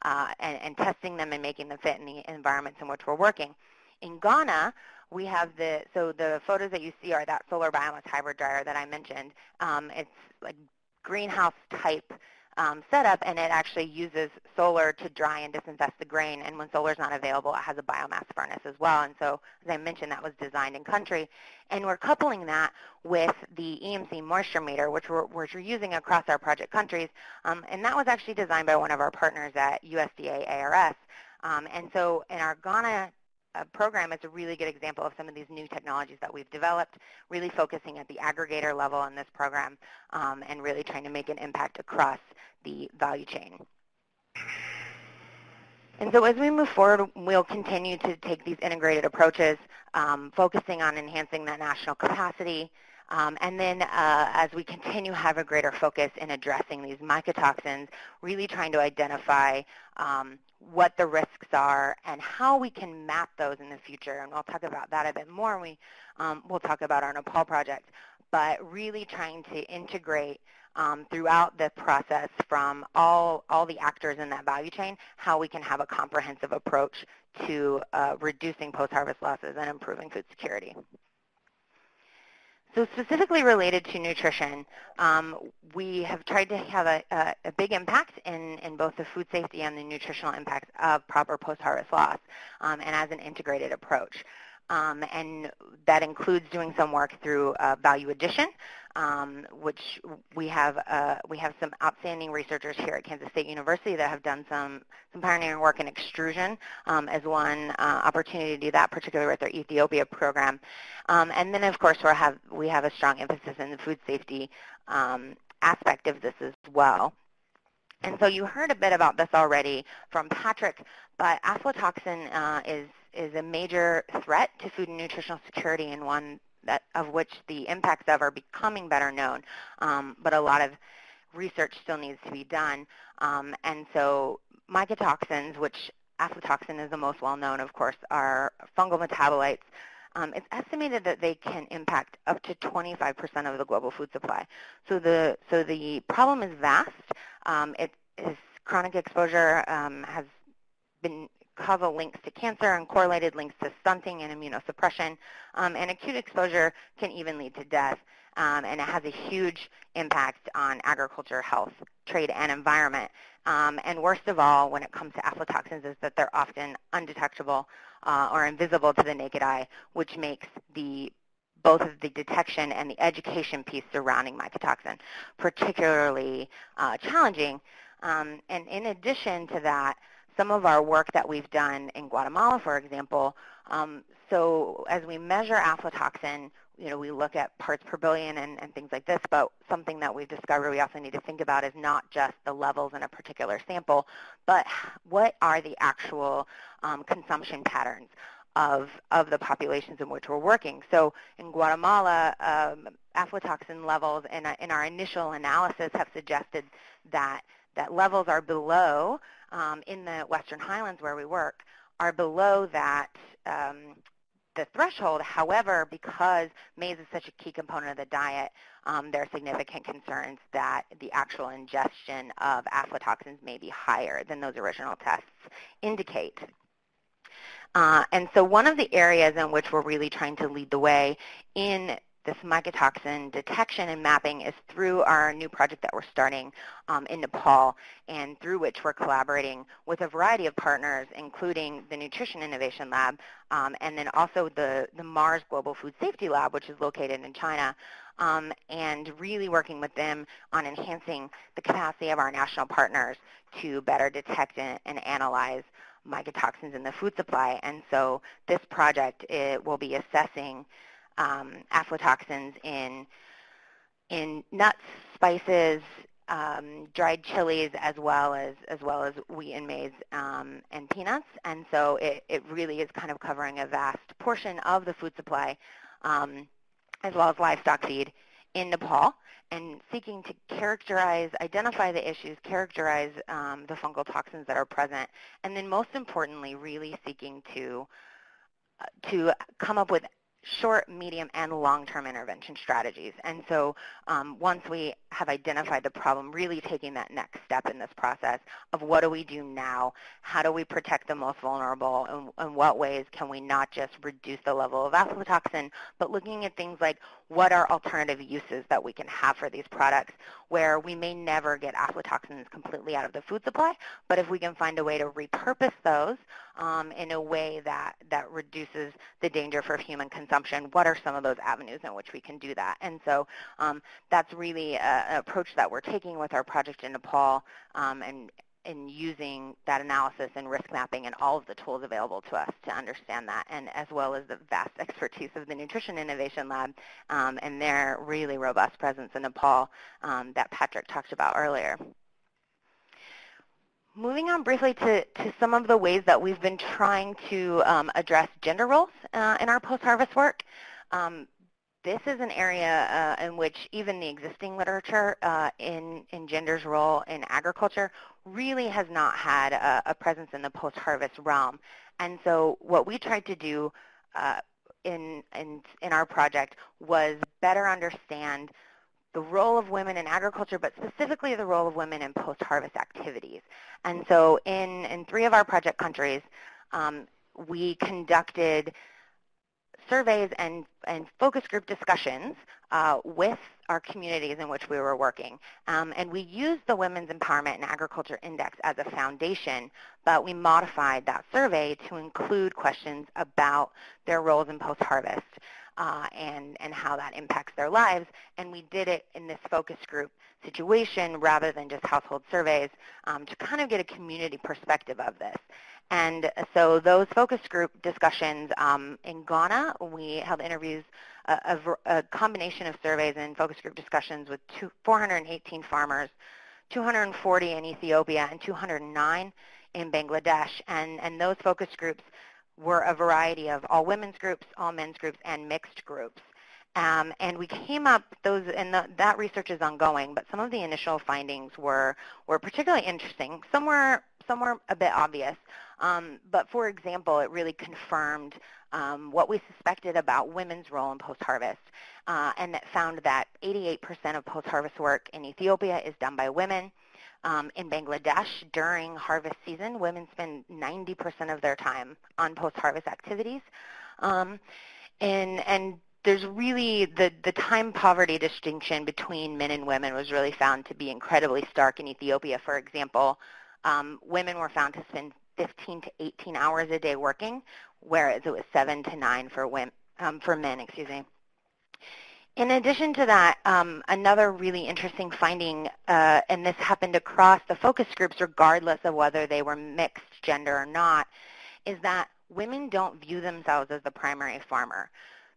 uh, and, and testing them and making them fit in the environments in which we're working. In Ghana, we have the, so the photos that you see are that solar biomass hybrid dryer that I mentioned. Um, it's like greenhouse type um, setup, and it actually uses solar to dry and disinfect the grain. And when solar is not available, it has a biomass furnace as well. And so, as I mentioned, that was designed in country. And we're coupling that with the EMC moisture meter, which we're, which we're using across our project countries. Um, and that was actually designed by one of our partners at USDA ARS. Um, and so in our Ghana program is a really good example of some of these new technologies that we've developed, really focusing at the aggregator level in this program um, and really trying to make an impact across the value chain. And so as we move forward, we'll continue to take these integrated approaches, um, focusing on enhancing that national capacity, um, and then uh, as we continue have a greater focus in addressing these mycotoxins, really trying to identify um, what the risks are and how we can map those in the future. And I'll talk about that a bit more. We, um, we'll talk about our Nepal project. But really trying to integrate um, throughout the process from all, all the actors in that value chain, how we can have a comprehensive approach to uh, reducing post-harvest losses and improving food security. So specifically related to nutrition, um, we have tried to have a, a, a, big impact in, in both the food safety and the nutritional impacts of proper post-harvest loss um, and as an integrated approach. Um, and that includes doing some work through uh, value addition, um, which we have uh, we have some outstanding researchers here at Kansas State University that have done some some pioneering work in extrusion um, as one uh, opportunity to do that, particularly with their Ethiopia program. Um, and then, of course, we have we have a strong emphasis in the food safety um, aspect of this as well. And so you heard a bit about this already from Patrick, but aflatoxin uh, is is a major threat to food and nutritional security and one that, of which the impacts of are becoming better known. Um, but a lot of research still needs to be done. Um, and so mycotoxins, which aflatoxin is the most well-known, of course, are fungal metabolites. Um, it's estimated that they can impact up to 25% of the global food supply. So the, so the problem is vast. Um, it is chronic exposure um, has been causal links to cancer and correlated links to stunting and immunosuppression. Um, and acute exposure can even lead to death. Um, and it has a huge impact on agriculture, health, trade, and environment. Um, and worst of all, when it comes to aflatoxins, is that they're often undetectable uh, or invisible to the naked eye, which makes the both of the detection and the education piece surrounding mycotoxin particularly uh, challenging. Um, and in addition to that, some of our work that we've done in Guatemala, for example, um, so as we measure aflatoxin, you know, we look at parts per billion and, and things like this, but something that we've discovered we also need to think about is not just the levels in a particular sample, but what are the actual um, consumption patterns of, of the populations in which we're working. So in Guatemala, um, aflatoxin levels in, a, in our initial analysis have suggested that, that levels are below um, in the Western Highlands where we work are below that um, the threshold. However, because maize is such a key component of the diet, um, there are significant concerns that the actual ingestion of aflatoxins may be higher than those original tests indicate. Uh, and so one of the areas in which we're really trying to lead the way in this mycotoxin detection and mapping is through our new project that we're starting um, in Nepal and through which we're collaborating with a variety of partners, including the Nutrition Innovation Lab um, and then also the, the Mars Global Food Safety Lab, which is located in China, um, and really working with them on enhancing the capacity of our national partners to better detect and, and analyze mycotoxins in the food supply. And so this project it will be assessing um, aflatoxins in, in nuts, spices, um, dried chilies as well as as well as wheat and maize um, and peanuts, and so it, it really is kind of covering a vast portion of the food supply, um, as well as livestock feed in Nepal, and seeking to characterize, identify the issues, characterize um, the fungal toxins that are present, and then most importantly, really seeking to uh, to come up with short, medium, and long-term intervention strategies. And so um, once we have identified the problem, really taking that next step in this process of what do we do now, how do we protect the most vulnerable, and in what ways can we not just reduce the level of aflatoxin, but looking at things like what are alternative uses that we can have for these products where we may never get aflatoxins completely out of the food supply, but if we can find a way to repurpose those um, in a way that, that reduces the danger for human consumption, what are some of those avenues in which we can do that? And so um, that's really an approach that we're taking with our project in Nepal um, and, in using that analysis and risk mapping and all of the tools available to us to understand that, and as well as the vast expertise of the Nutrition Innovation Lab um, and their really robust presence in Nepal um, that Patrick talked about earlier. Moving on briefly to, to some of the ways that we've been trying to um, address gender roles uh, in our post-harvest work. Um, this is an area uh, in which even the existing literature uh, in, in gender's role in agriculture really has not had a, a presence in the post-harvest realm. And so what we tried to do uh, in, in, in our project was better understand the role of women in agriculture, but specifically the role of women in post-harvest activities. And so in, in three of our project countries, um, we conducted surveys and, and focus group discussions uh, with our communities in which we were working. Um, and we used the Women's Empowerment in Agriculture Index as a foundation, but we modified that survey to include questions about their roles in post-harvest uh, and, and how that impacts their lives. And we did it in this focus group situation rather than just household surveys um, to kind of get a community perspective of this. And so those focus group discussions um, in Ghana, we held interviews, a, a, a, combination of surveys and focus group discussions with two, 418 farmers, 240 in Ethiopia, and 209 in Bangladesh. And, and those focus groups were a variety of all women's groups, all men's groups, and mixed groups. Um, and we came up those, and the, that research is ongoing. But some of the initial findings were were particularly interesting. Some were some were a bit obvious. Um, but for example, it really confirmed um, what we suspected about women's role in post-harvest, uh, and that found that 88% of post-harvest work in Ethiopia is done by women. Um, in Bangladesh, during harvest season, women spend 90% of their time on post-harvest activities. Um, and, and there's really the, the time poverty distinction between men and women was really found to be incredibly stark in Ethiopia. For example, um, women were found to spend 15 to 18 hours a day working, whereas it was 7 to 9 for, women, um, for men. Excuse me. In addition to that, um, another really interesting finding, uh, and this happened across the focus groups regardless of whether they were mixed gender or not, is that women don't view themselves as the primary farmer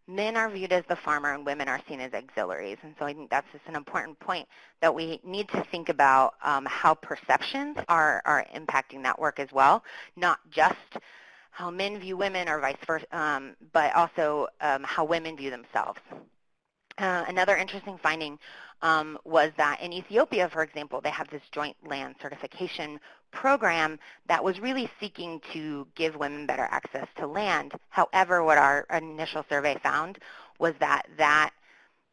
men are viewed as the farmer and women are seen as auxiliaries. And so I think that's just an important point that we need to think about um, how perceptions are, are impacting that work as well, not just how men view women or vice versa, um, but also um, how women view themselves. Uh, another interesting finding um, was that in Ethiopia, for example, they have this joint land certification program that was really seeking to give women better access to land. However, what our initial survey found was that that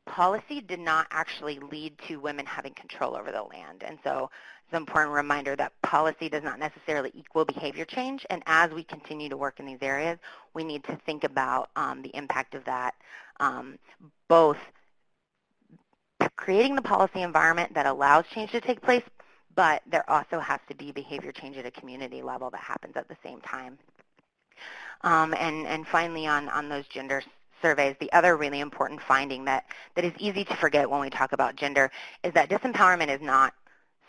policy did not actually lead to women having control over the land. And so it's an important reminder that policy does not necessarily equal behavior change. And as we continue to work in these areas, we need to think about um, the impact of that, um, both creating the policy environment that allows change to take place, but there also has to be behavior change at a community level that happens at the same time. Um, and, and finally, on, on those gender surveys, the other really important finding that, that is easy to forget when we talk about gender is that disempowerment is not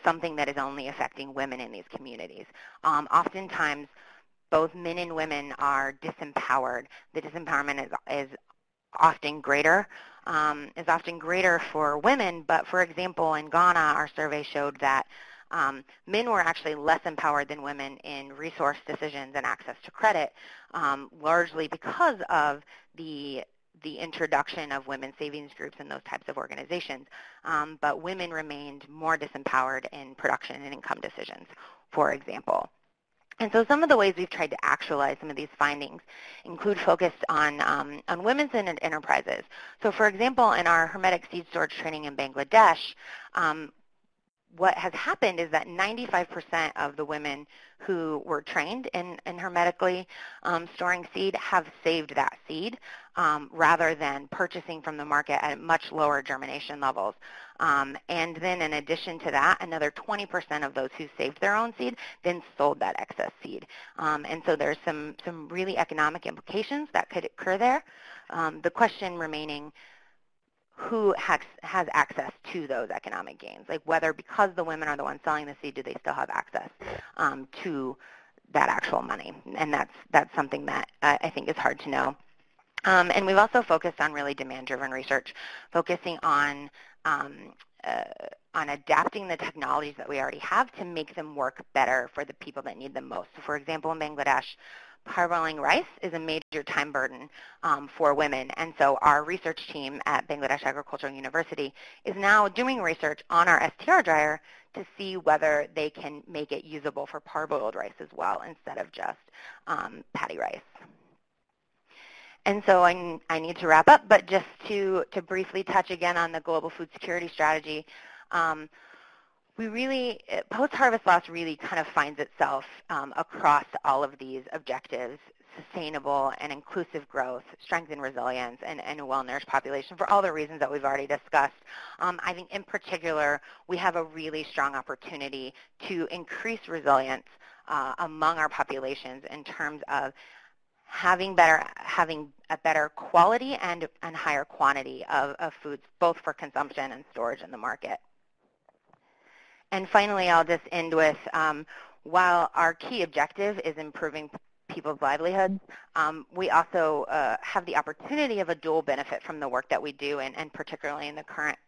something that is only affecting women in these communities. Um, oftentimes, both men and women are disempowered. The disempowerment is, is often greater um, is often greater for women, but for example, in Ghana, our survey showed that um, men were actually less empowered than women in resource decisions and access to credit, um, largely because of the the introduction of women's savings groups and those types of organizations. Um, but women remained more disempowered in production and income decisions, for example. And so some of the ways we've tried to actualize some of these findings include focused on, um, on women's enterprises. So for example, in our hermetic seed storage training in Bangladesh, um, what has happened is that 95% of the women who were trained in, in hermetically um, storing seed have saved that seed um, rather than purchasing from the market at much lower germination levels. Um, and then in addition to that, another 20% of those who saved their own seed then sold that excess seed. Um, and so there's some, some really economic implications that could occur there. Um, the question remaining who has, has access to those economic gains, like whether because the women are the ones selling the seed, do they still have access um, to that actual money? And that's, that's something that uh, I think is hard to know. Um, and we've also focused on really demand-driven research, focusing on um, uh, on adapting the technologies that we already have to make them work better for the people that need them most. So for example, in Bangladesh, parboiling rice is a major time burden um, for women. And so our research team at Bangladesh Agricultural University is now doing research on our STR dryer to see whether they can make it usable for parboiled rice as well instead of just um, paddy rice. And so I, I, need to wrap up, but just to, to briefly touch again on the global food security strategy, um, we really, uh, post-harvest loss really kind of finds itself um, across all of these objectives, sustainable and inclusive growth, strength and resilience, and, and a well-nourished population for all the reasons that we've already discussed. Um, I think in particular, we have a really strong opportunity to increase resilience uh, among our populations in terms of having better having a better quality and, and higher quantity of, of foods, both for consumption and storage in the market. And finally, I'll just end with, um, while our key objective is improving people's livelihoods, um, we also uh, have the opportunity of a dual benefit from the work that we do, and, and particularly in the current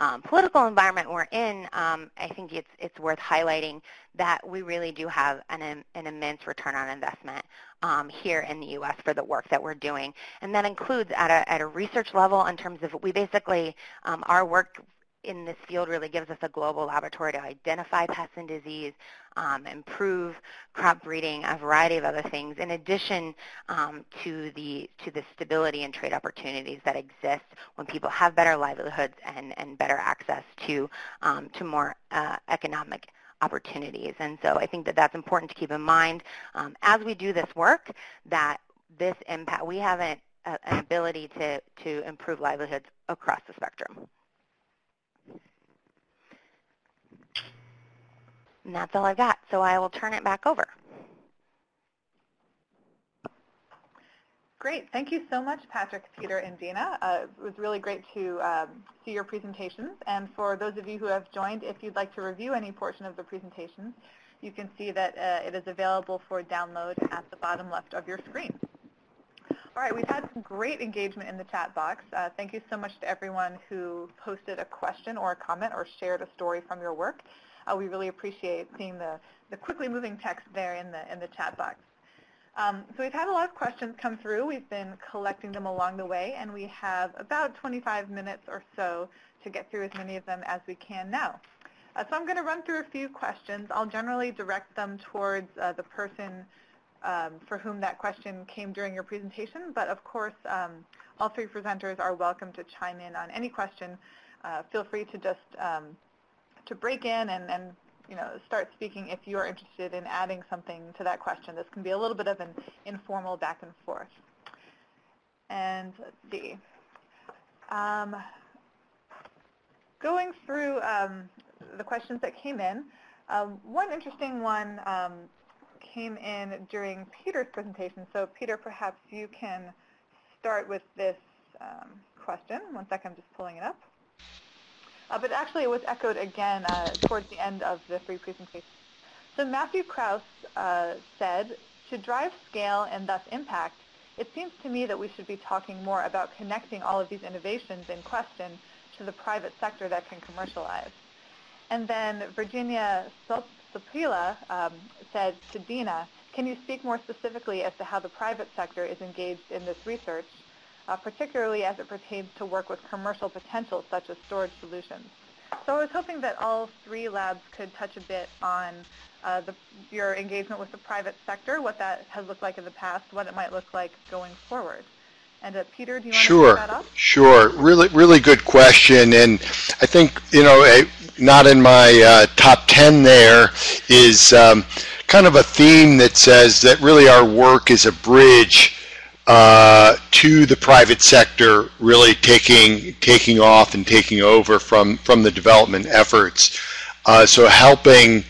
um, political environment we're in, um, I think it's, it's worth highlighting that we really do have an, an immense return on investment um, here in the U.S. for the work that we're doing. And that includes at a, at a research level in terms of we basically, um, our work in this field really gives us a global laboratory to identify pests and disease, um, improve crop breeding, a variety of other things, in addition um, to the to the stability and trade opportunities that exist when people have better livelihoods and, and better access to um, to more uh, economic opportunities. And so I think that that's important to keep in mind um, as we do this work that this impact, we have an, an ability to, to improve livelihoods across the spectrum. And that's all I've got, so I will turn it back over. Great. Thank you so much, Patrick, Peter, and Dina. Uh, it was really great to um, see your presentations. And for those of you who have joined, if you'd like to review any portion of the presentations, you can see that uh, it is available for download at the bottom left of your screen. All right, we've had some great engagement in the chat box. Uh, thank you so much to everyone who posted a question or a comment or shared a story from your work. Uh, we really appreciate seeing the, the quickly moving text there in the, in the chat box. Um, so we've had a lot of questions come through. We've been collecting them along the way, and we have about 25 minutes or so to get through as many of them as we can now. Uh, so I'm going to run through a few questions. I'll generally direct them towards uh, the person um, for whom that question came during your presentation, but of course um, all three presenters are welcome to chime in on any question. Uh, feel free to just um, to break in and, and you know, start speaking if you are interested in adding something to that question. This can be a little bit of an informal back and forth. And let's see. Um, going through um, the questions that came in, um, one interesting one um, came in during Peter's presentation. So Peter, perhaps you can start with this um, question. One second, I'm just pulling it up. Uh, but actually it was echoed again uh, towards the end of the free presentation. So Matthew Krause uh, said, to drive scale and thus impact, it seems to me that we should be talking more about connecting all of these innovations in question to the private sector that can commercialize. And then Virginia Soprila um, said to Dina, can you speak more specifically as to how the private sector is engaged in this research uh, particularly as it pertains to work with commercial potential such as storage solutions. So I was hoping that all three labs could touch a bit on uh, the, your engagement with the private sector, what that has looked like in the past, what it might look like going forward. And uh, Peter, do you want sure, to start that off? Sure, really, really good question. And I think, you know, a, not in my uh, top 10 there is um, kind of a theme that says that really our work is a bridge uh, to the private sector really taking taking off and taking over from from the development efforts. Uh, so helping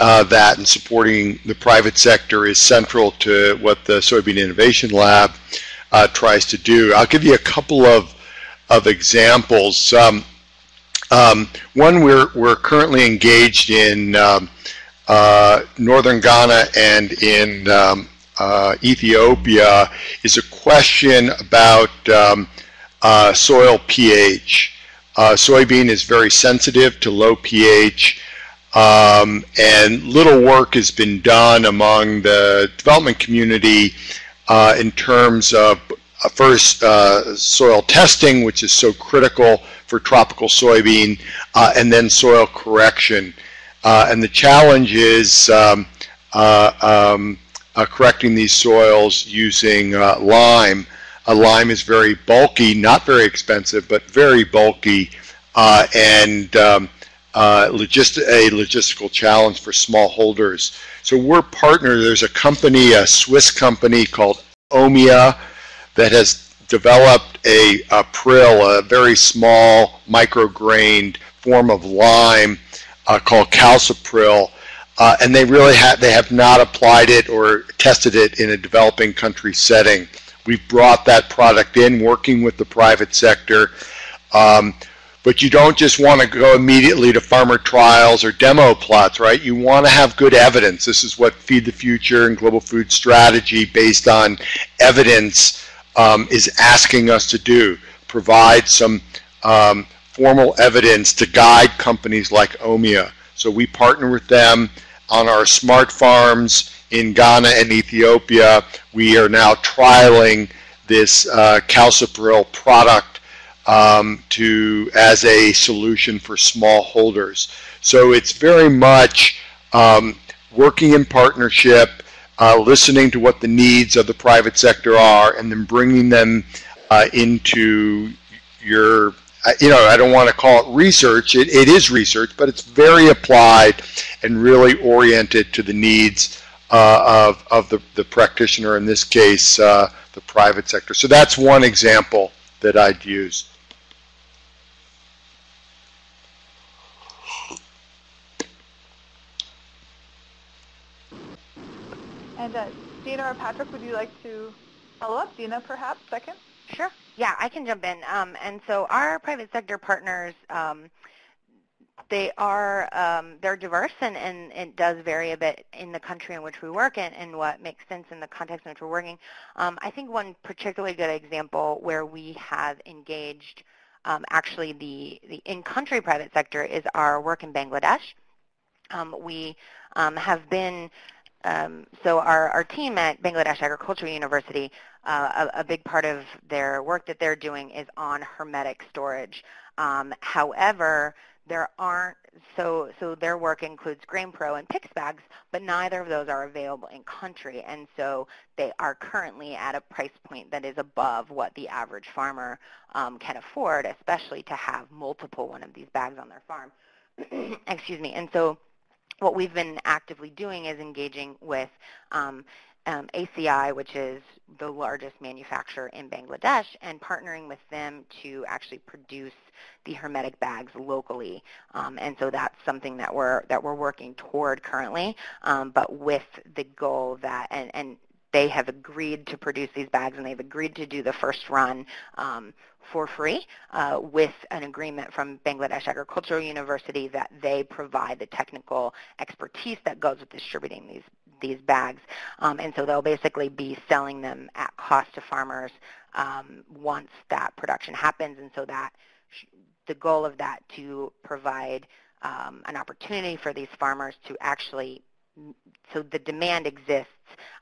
uh, that and supporting the private sector is central to what the Soybean Innovation Lab uh, tries to do. I'll give you a couple of of examples. Um, um, one we're we're currently engaged in um, uh, northern Ghana and in um, uh, Ethiopia is a question about um, uh, soil pH. Uh, soybean is very sensitive to low pH um, and little work has been done among the development community uh, in terms of uh, first uh, soil testing which is so critical for tropical soybean and then soil correction. and the challenge is um, um, uh, correcting these soils using uh, lime. Uh, lime is very bulky, not very expensive, but very bulky, uh, and um, uh, a logistical challenge for smallholders. So we're partnered. There's a company, a Swiss company called Omya, that has developed a, a prill, a very small micrograined form of lime uh, called Calciprill uh, and they really have they have not applied it or tested it in a developing country setting. We've brought that product in, working with the private sector. Um, but you don't just want to go immediately to farmer trials or demo plots, right? You want to have good evidence. This is what Feed the Future and Global Food Strategy, based on evidence, um, is asking us to do. Provide some um, formal evidence to guide companies like Omya. So we partner with them on our smart farms in Ghana and Ethiopia. We are now trialing this uh, Calciprill product um, to as a solution for smallholders. So it's very much um, working in partnership, uh, listening to what the needs of the private sector are, and then bringing them uh, into your you know, I don't want to call it research. It, it is research, but it's very applied and really oriented to the needs uh, of, of the, the practitioner, in this case, uh, the private sector. So that's one example that I'd use. And uh, Dina or Patrick, would you like to follow up? Dina, perhaps, second? Sure. Yeah, I can jump in. Um, and so our private sector partners, um, they are um, they're diverse and, and it does vary a bit in the country in which we work and, and what makes sense in the context in which we're working. Um, I think one particularly good example where we have engaged um, actually the, the in-country private sector is our work in Bangladesh. Um, we have been um, so our, our team at Bangladesh Agricultural University, uh, a, a, big part of their work that they're doing is on hermetic storage. Um, however, there aren't, so, so their work includes GrainPro and PICS bags, but neither of those are available in country, and so they are currently at a price point that is above what the average farmer um, can afford, especially to have multiple one of these bags on their farm. Excuse me. And so what we've been actively doing is engaging with um, um, ACI, which is the largest manufacturer in Bangladesh, and partnering with them to actually produce the hermetic bags locally. Um, and so that's something that we're that we're working toward currently, um, but with the goal that and, and they have agreed to produce these bags and they've agreed to do the first run um, for free uh, with an agreement from Bangladesh Agricultural University that they provide the technical expertise that goes with distributing these these bags. Um, and so they'll basically be selling them at cost to farmers um, once that production happens. And so that the goal of that to provide um, an opportunity for these farmers to actually so the demand exists,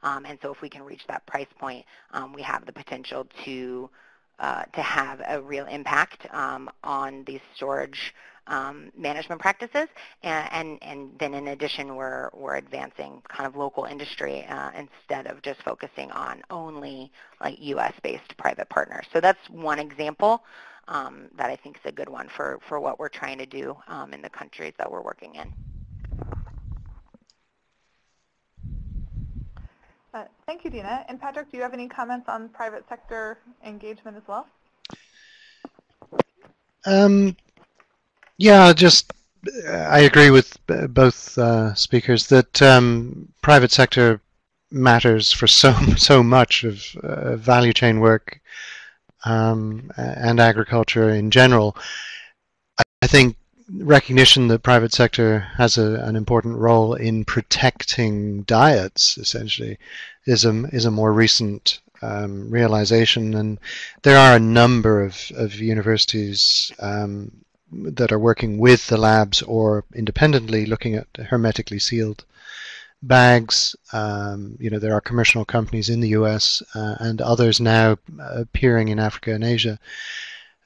um, and so if we can reach that price point, um, we have the potential to uh, to have a real impact um, on these storage um, management practices. And, and, and, then in addition, we're, we're advancing kind of local industry uh, instead of just focusing on only like U.S.-based private partners. So that's one example um, that I think is a good one for, for what we're trying to do um, in the countries that we're working in. Uh, thank you, Dina. And Patrick, do you have any comments on private sector engagement as well? Um, yeah, just I agree with both uh, speakers that um, private sector matters for so so much of uh, value chain work um, and agriculture in general. I think recognition that private sector has a, an important role in protecting diets, essentially, is a, is a more recent um, realization. And there are a number of, of universities um, that are working with the labs or independently looking at hermetically sealed bags. Um, you know, there are commercial companies in the US uh, and others now appearing in Africa and Asia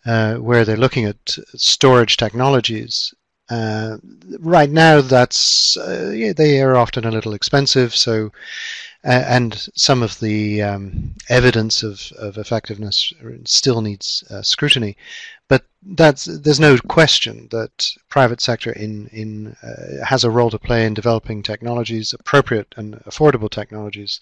uh, where they're looking at storage technologies. Uh, right now, that's uh, yeah, they are often a little expensive. So, and some of the um, evidence of, of effectiveness still needs uh, scrutiny. But that's there's no question that private sector in in uh, has a role to play in developing technologies, appropriate and affordable technologies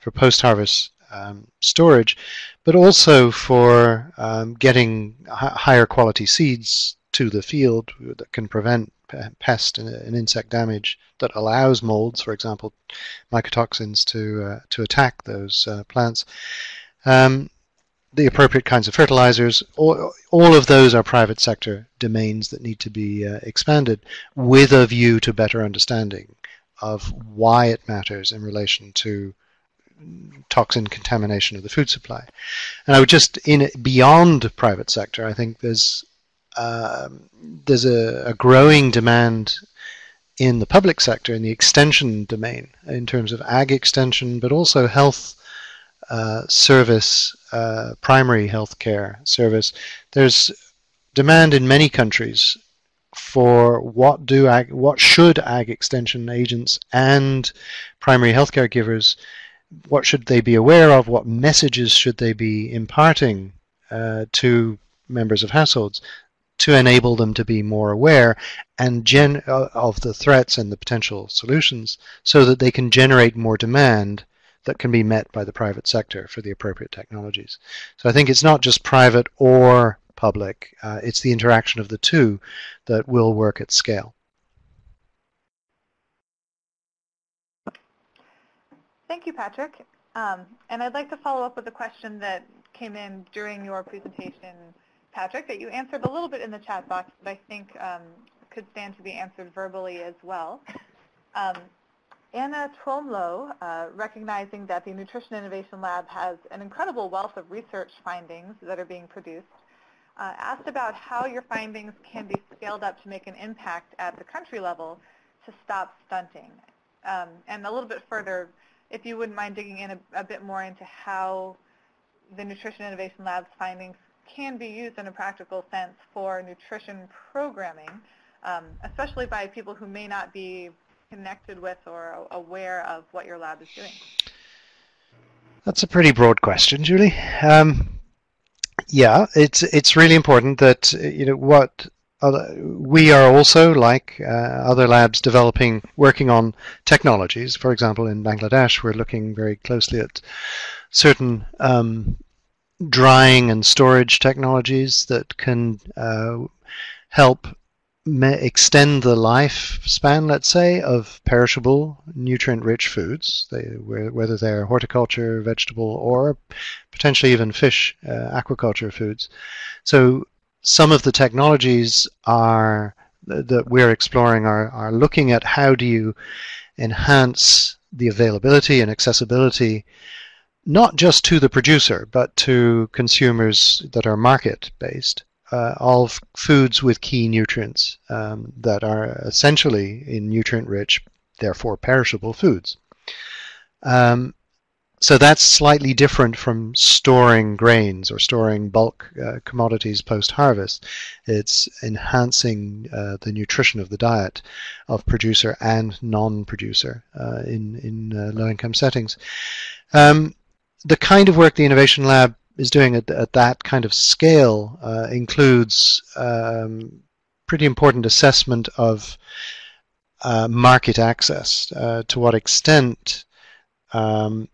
for post-harvest um, storage, but also for um, getting higher quality seeds to the field that can prevent pest and, insect damage that allows molds, for example, mycotoxins to uh, to attack those uh, plants. Um, the appropriate kinds of fertilizers, all, all of those are private sector domains that need to be uh, expanded with a view to better understanding of why it matters in relation to toxin contamination of the food supply. And I would just, in beyond private sector, I think there's um, there's a, a, growing demand in the public sector, in the extension domain, in terms of ag extension, but also health uh, service, uh, primary health care service. There's demand in many countries for what do ag, what should ag extension agents and primary healthcare givers what should they be aware of? What messages should they be imparting uh, to members of households to enable them to be more aware and gen uh, of the threats and the potential solutions so that they can generate more demand that can be met by the private sector for the appropriate technologies. So I think it's not just private or public, uh, it's the interaction of the two that will work at scale. Thank you, Patrick. Um, and I'd like to follow up with a question that came in during your presentation, Patrick, that you answered a little bit in the chat box, but I think um, could stand to be answered verbally as well. Um, Anna Tromlo, uh, recognizing that the Nutrition Innovation Lab has an incredible wealth of research findings that are being produced, uh, asked about how your findings can be scaled up to make an impact at the country level to stop stunting. Um, and a little bit further, if you wouldn't mind digging in a, a bit more into how the Nutrition Innovation Lab's findings can be used in a practical sense for nutrition programming, um, especially by people who may not be connected with or aware of what your lab is doing? That's a pretty broad question, Julie. Um, yeah, it's it's really important that you know what we are also like uh, other labs developing working on technologies. For example, in Bangladesh, we're looking very closely at certain um, drying and storage technologies that can uh, help extend the lifespan, let's say, of perishable, nutrient-rich foods, they, whether they're horticulture, vegetable, or potentially even fish, uh, aquaculture foods. So some of the technologies are that we're exploring are, are looking at how do you enhance the availability and accessibility not just to the producer, but to consumers that are market-based uh, of foods with key nutrients um, that are essentially in nutrient-rich, therefore perishable foods. Um, so that's slightly different from storing grains or storing bulk uh, commodities post-harvest. It's enhancing uh, the nutrition of the diet of producer and non-producer uh, in, in uh, low-income settings. Um, the kind of work the Innovation Lab is doing at, at that kind of scale uh, includes um, pretty important assessment of uh, market access. To what extent um,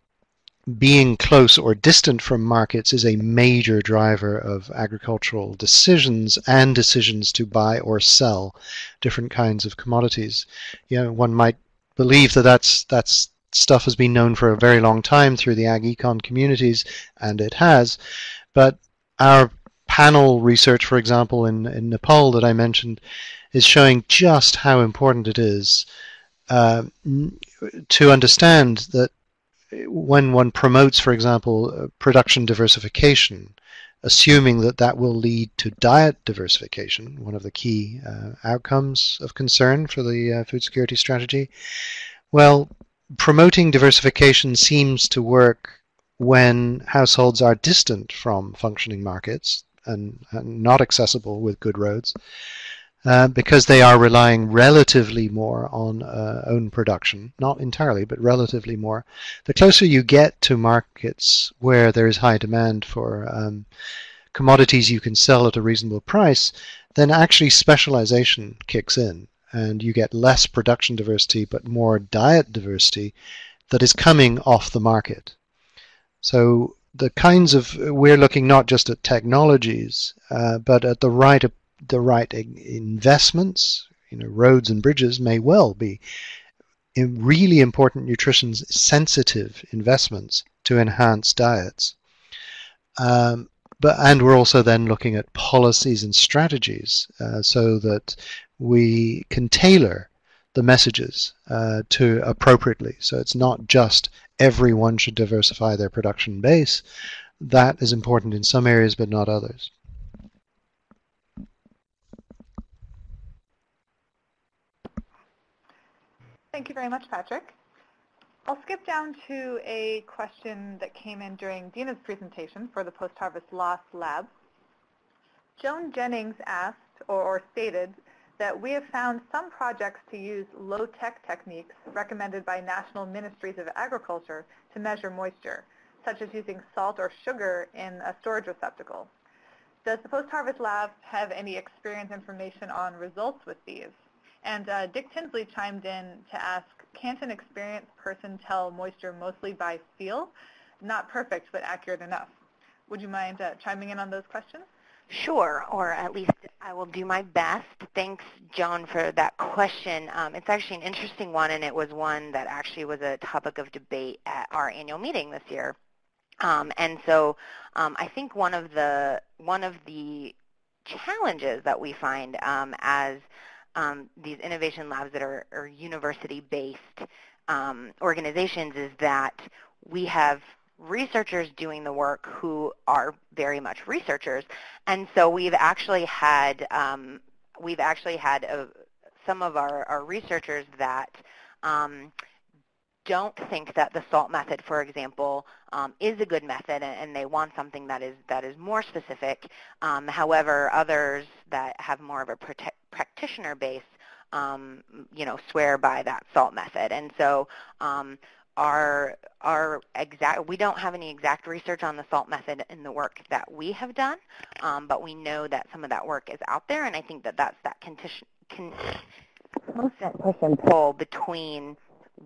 being close or distant from markets is a major driver of agricultural decisions and decisions to buy or sell different kinds of commodities. You know, one might believe that that's that's stuff has been known for a very long time through the ag econ communities, and it has. But our panel research, for example, in, in Nepal that I mentioned, is showing just how important it is uh, to understand that when one promotes, for example, uh, production diversification, assuming that that will lead to diet diversification, one of the key uh, outcomes of concern for the uh, food security strategy, well, promoting diversification seems to work when households are distant from functioning markets and, and not accessible with good roads uh, because they are relying relatively more on uh, own production, not entirely, but relatively more. The closer you get to markets where there is high demand for um, commodities you can sell at a reasonable price, then actually specialization kicks in and you get less production diversity but more diet diversity that is coming off the market. So the kinds of we're looking not just at technologies uh, but at the right the right investments. You know, roads and bridges may well be really important nutrition sensitive investments to enhance diets. Um, but and we're also then looking at policies and strategies uh, so that we can tailor the messages uh, to appropriately. So it's not just everyone should diversify their production base. That is important in some areas, but not others. Thank you very much, Patrick. I'll skip down to a question that came in during Dina's presentation for the Post-Harvest Loss Lab. Joan Jennings asked or, or stated that we have found some projects to use low-tech techniques recommended by national ministries of agriculture to measure moisture, such as using salt or sugar in a storage receptacle. Does the post-harvest lab have any experience information on results with these? And uh, Dick Tinsley chimed in to ask, can't an experienced person tell moisture mostly by feel? Not perfect, but accurate enough. Would you mind uh, chiming in on those questions? Sure, or at least I will do my best. Thanks, Joan, for that question. Um, it's actually an interesting one, and it was one that actually was a topic of debate at our annual meeting this year. Um, and so um, I think one of the one of the challenges that we find um, as um, these innovation labs that are, are university-based um, organizations is that we have researchers doing the work who are very much researchers. And so we've actually had, um, we've actually had a, some of our, our researchers that um, don't think that the SALT method, for example, um, is a good method and, they want something that is, that is more specific. Um, however, others that have more of a practitioner base um, you know, swear by that SALT method. And so um, our, our exact, we don't have any exact research on the SALT method in the work that we have done, um, but we know that some of that work is out there, and I think that that's that condition, con, constant push and pull between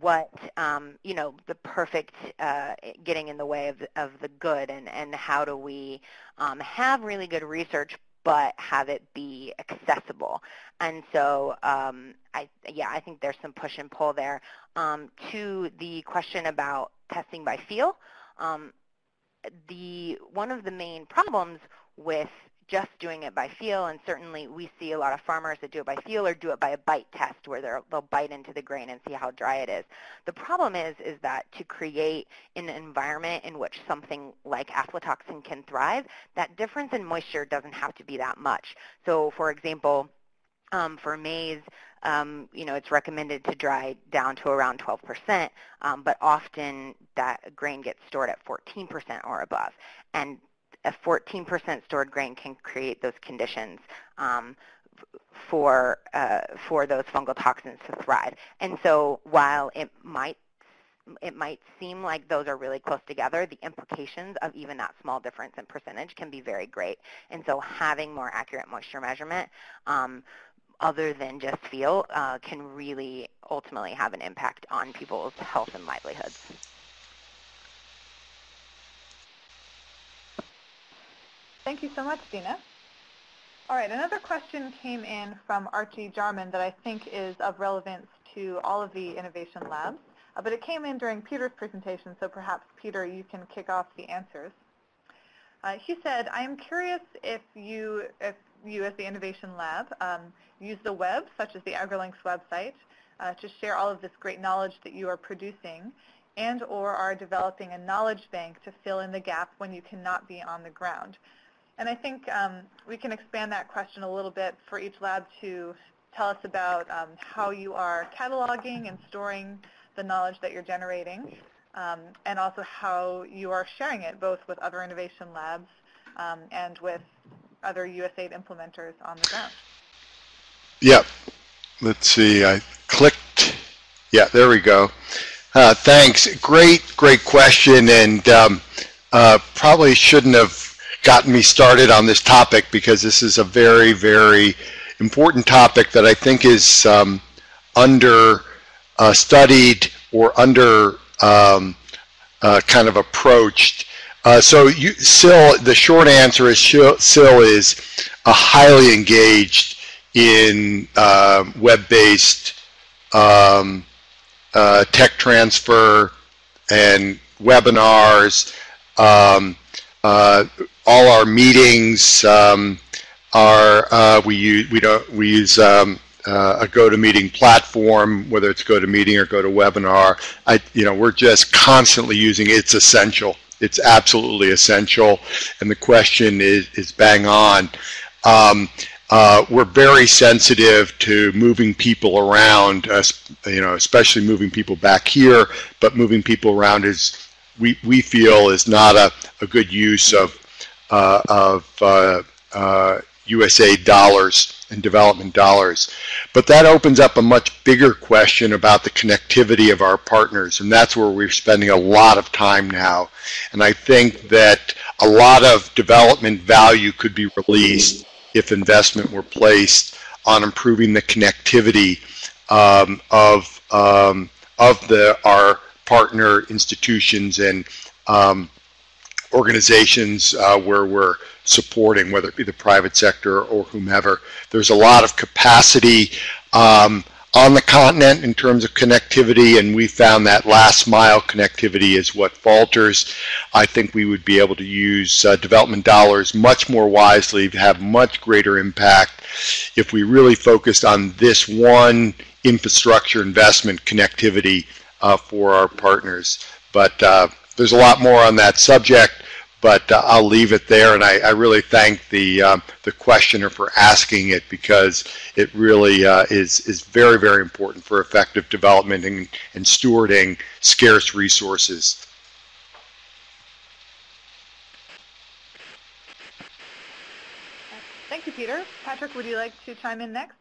what um, you know the perfect uh, getting in the way of, of the good and, and how do we um, have really good research but have it be accessible. And so, um, I, yeah, I think there's some push and pull there. Um, to the question about testing by feel, um, the one of the main problems with just doing it by feel, and certainly we see a lot of farmers that do it by feel or do it by a bite test where they'll bite into the grain and see how dry it is. The problem is, is that to create an environment in which something like aflatoxin can thrive, that difference in moisture doesn't have to be that much. So for example, um, for maize, um, you know, it's recommended to dry down to around 12%, um, but often that grain gets stored at 14% or above. And a 14% stored grain can create those conditions um, for uh, for those fungal toxins to thrive. And so while it might it might seem like those are really close together, the implications of even that small difference in percentage can be very great. And so having more accurate moisture measurement um, other than just feel uh, can really ultimately have an impact on people's health and livelihoods. Thank you so much, Dina. All right, another question came in from Archie Jarman that I think is of relevance to all of the innovation labs, uh, but it came in during Peter's presentation, so perhaps, Peter, you can kick off the answers. Uh, he said, I am curious if you, if you as the Innovation Lab um, use the web, such as the AgriLinks website, uh, to share all of this great knowledge that you are producing and or are developing a knowledge bank to fill in the gap when you cannot be on the ground. And I think um, we can expand that question a little bit for each lab to tell us about um, how you are cataloging and storing the knowledge that you're generating, um, and also how you are sharing it both with other innovation labs um, and with other USAID implementers on the ground. Yep. Let's see. I clicked. Yeah, there we go. Uh, thanks. Great, great question, and um, uh, probably shouldn't have gotten me started on this topic because this is a very, very important topic that I think is um, under uh, studied or under um, uh, kind of approached. Uh, so you, SIL, the short answer is SIL is a highly engaged in uh, web-based um, uh, tech transfer and webinars. Um, uh, all our meetings um, are uh, we use we don't we use um, uh, a GoToMeeting platform, whether it's GoToMeeting or GoToWebinar. I you know we're just constantly using it. It's essential. It's absolutely essential, and the question is is bang on. Um, uh, we're very sensitive to moving people around, uh, you know, especially moving people back here, but moving people around is we, we feel is not a, a good use of of uh, uh, USA dollars and development dollars. But that opens up a much bigger question about the connectivity of our partners, and that's where we're spending a lot of time now. And I think that a lot of development value could be released if investment were placed on improving the connectivity um, of um, of the our partner institutions and um, organizations uh, where we're supporting, whether it be the private sector or whomever. There's a lot of capacity um, on the continent in terms of connectivity, and we found that last mile connectivity is what falters. I think we would be able to use uh, development dollars much more wisely, to have much greater impact if we really focused on this one infrastructure investment connectivity uh, for our partners. But uh, there's a lot more on that subject but uh, I'll leave it there. And I, I really thank the um, the questioner for asking it because it really uh, is is very very important for effective development and, and stewarding scarce resources. Thank you, Peter. Patrick, would you like to chime in next?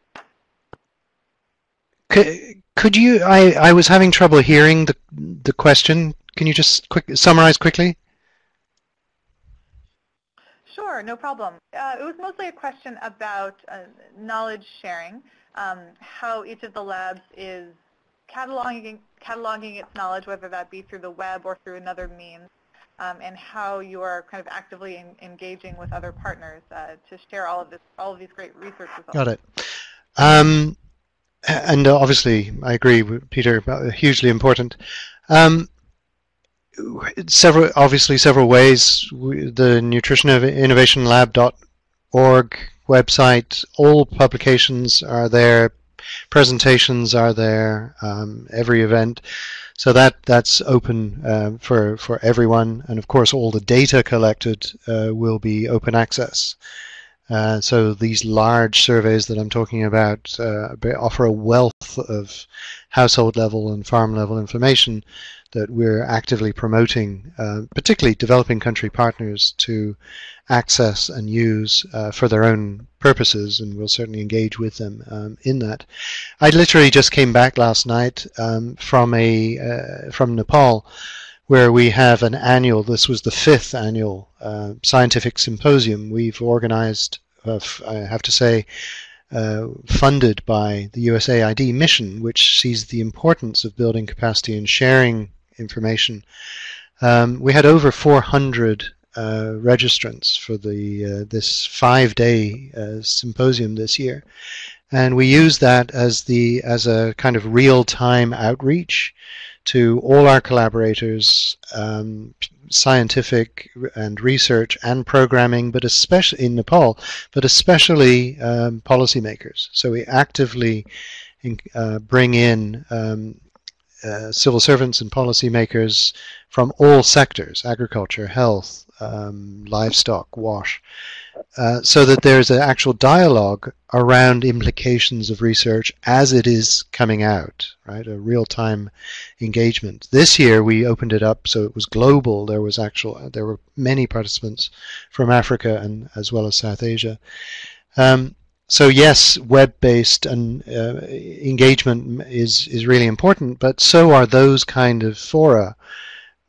Could, could you, I, I was having trouble hearing the, the question. Can you just quick, summarize quickly? Sure, no problem. Uh, it was mostly a question about uh, knowledge sharing, um, how each of the labs is cataloging, cataloging its knowledge, whether that be through the web or through another means, um, and how you are kind of actively in, engaging with other partners uh, to share all of this, all of these great research results. Got it. Um, and obviously, I agree with Peter. Hugely important. Um, several, obviously, several ways. The Nutrition Innovation Lab.org website. All publications are there. Presentations are there. Um, every event. So that that's open uh, for for everyone, and of course, all the data collected uh, will be open access. Uh, so these large surveys that I'm talking about uh, offer a wealth of household level and farm level information that we're actively promoting, uh, particularly developing country partners to access and use uh, for their own purposes, and we'll certainly engage with them um, in that. I literally just came back last night um, from a uh, from Nepal where we have an annual, this was the fifth annual uh, scientific symposium we've organized, uh, I have to say, uh, funded by the USAID mission, which sees the importance of building capacity and sharing information. Um, we had over 400 uh, registrants for the uh, this five-day uh, symposium this year, and we use that as the as a kind of real-time outreach to all our collaborators, um, scientific and research and programming, but especially in Nepal, but especially um, policymakers. So we actively in, uh, bring in um, uh, civil servants and policymakers from all sectors, agriculture, health, um, livestock, wash, uh, so that there's an actual dialogue around implications of research as it is coming out, right? A real-time engagement. This year we opened it up so it was global. There was actual, there were many participants from Africa and as well as South Asia. Um, so yes, web-based and uh, engagement is is really important, but so are those kind of fora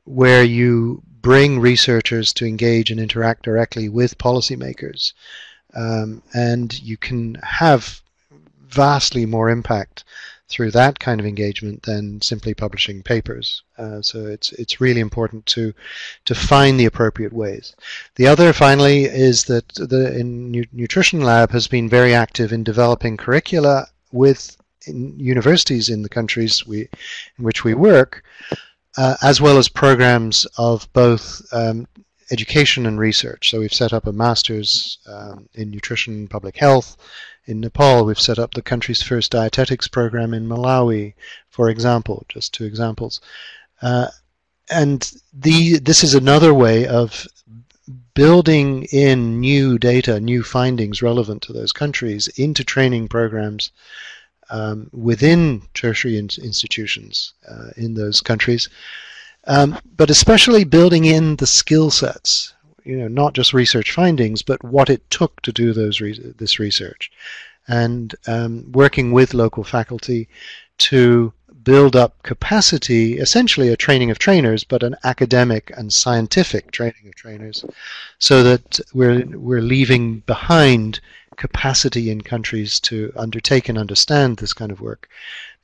where you bring researchers to engage and interact directly with policymakers. Um, and you can have vastly more impact through that kind of engagement than simply publishing papers. Uh, so it's it's really important to to find the appropriate ways. The other, finally, is that the Nutrition Lab has been very active in developing curricula with in universities in the countries we in which we work uh, as well as programs of both um, education and research. So we've set up a master's um, in nutrition public health. In Nepal, we've set up the country's first dietetics program in Malawi, for example, just two examples. Uh, and the, this is another way of building in new data, new findings relevant to those countries into training programs um, within tertiary in institutions uh, in those countries, um, but especially building in the skill sets, you know, not just research findings, but what it took to do those re this research, and um, working with local faculty to build up capacity, essentially a training of trainers, but an academic and scientific training of trainers, so that we're we're leaving behind capacity in countries to undertake and understand this kind of work,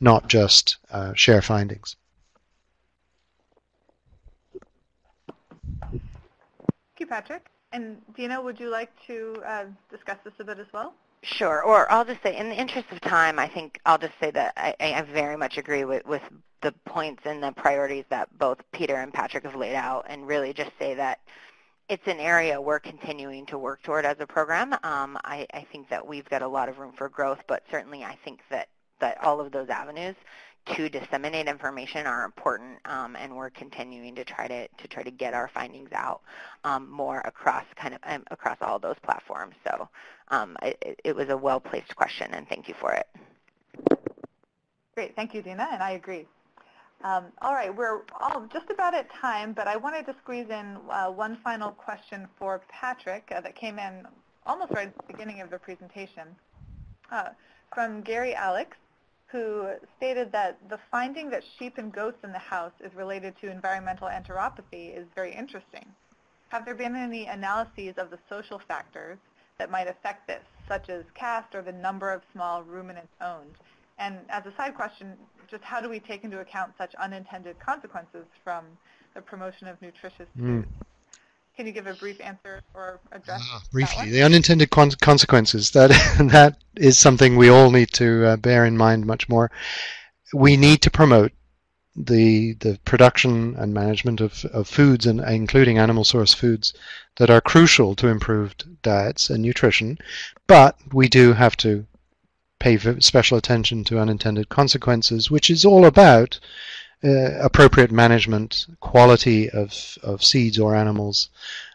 not just uh, share findings. Thank you, Patrick. And Dina, would you like to uh, discuss this a bit as well? Sure, or I'll just say, in the interest of time, I think I'll just say that I, I very much agree with, with the points and the priorities that both Peter and Patrick have laid out, and really just say that it's an area we're continuing to work toward as a program. Um, I, I, think that we've got a lot of room for growth, but certainly I think that, that all of those avenues to disseminate information are important, um, and we're continuing to try to, to try to get our findings out um, more across kind of um, across all those platforms. So um, it, it was a well-placed question, and thank you for it. Great, thank you, Dina, and I agree. Um, all right, we're all just about at time, but I wanted to squeeze in uh, one final question for Patrick uh, that came in almost right at the beginning of the presentation uh, from Gary Alex, who stated that the finding that sheep and goats in the house is related to environmental enteropathy is very interesting. Have there been any analyses of the social factors that might affect this, such as caste or the number of small ruminants owned? And as a side question, just how do we take into account such unintended consequences from the promotion of nutritious mm. foods? Can you give a brief answer or address uh, briefly the unintended con consequences? That that is something we all need to uh, bear in mind much more. We need to promote the the production and management of, of foods and including animal source foods that are crucial to improved diets and nutrition, but we do have to pay special attention to unintended consequences, which is all about uh, appropriate management, quality of, of seeds or animals,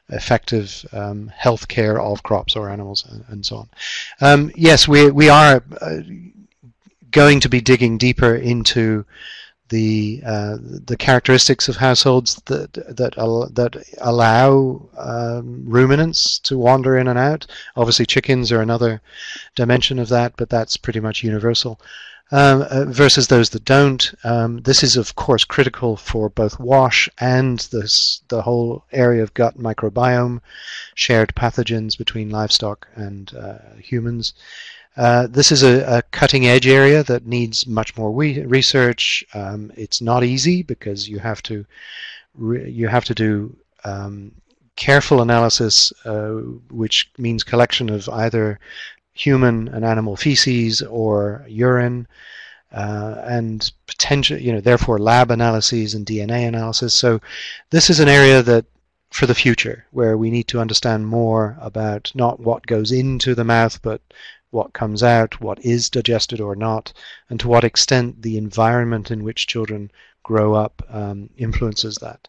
effective um, health care of crops or animals, and, and so on. Um, yes, we, we are uh, going to be digging deeper into the uh, the characteristics of households that that al that allow um, ruminants to wander in and out. Obviously, chickens are another dimension of that, but that's pretty much universal. Um, uh, versus those that don't. Um, this is, of course, critical for both WASH and this, the whole area of gut microbiome, shared pathogens between livestock and uh, humans. Uh, this is a, a, cutting edge area that needs much more research. Um, it's not easy because you have to you have to do um, careful analysis, uh, which means collection of either human and animal feces or urine, uh, and potential, you know, therefore lab analyses and DNA analysis. So this is an area that for the future where we need to understand more about not what goes into the mouth, but what comes out, what is digested or not, and to what extent the environment in which children grow up um, influences that.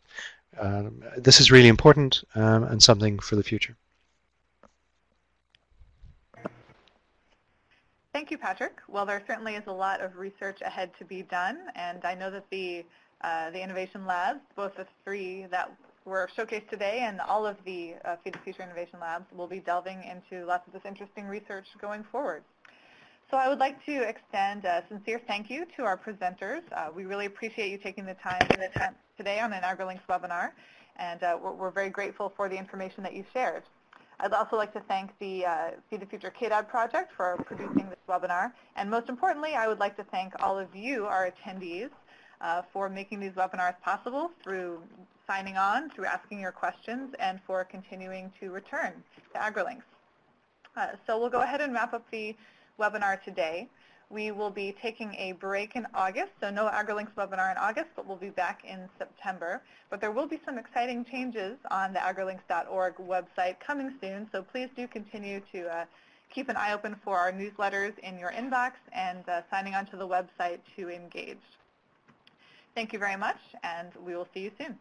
Um, this is really important um, and something for the future. Thank you, Patrick. Well, there certainly is a lot of research ahead to be done, and I know that the uh, the innovation labs, both the three that were showcased today and all of the uh, Feed the Future Innovation Labs will be delving into lots of this interesting research going forward. So I would like to extend a sincere thank you to our presenters. Uh, we really appreciate you taking the time today on an AgriLinks webinar, and uh, we're, we're, very grateful for the information that you shared. I'd also like to thank the uh, Feed the Future KDAD project for producing this webinar, and most importantly, I would like to thank all of you, our attendees, uh, for making these webinars possible through signing on, through asking your questions, and for continuing to return to AgriLinks. Uh, so we'll go ahead and wrap up the webinar today. We will be taking a break in August, so no AgriLinks webinar in August, but we'll be back in September. But there will be some exciting changes on the agrilinks.org website coming soon, so please do continue to uh, keep an eye open for our newsletters in your inbox and uh, signing onto the website to engage. Thank you very much, and we will see you soon.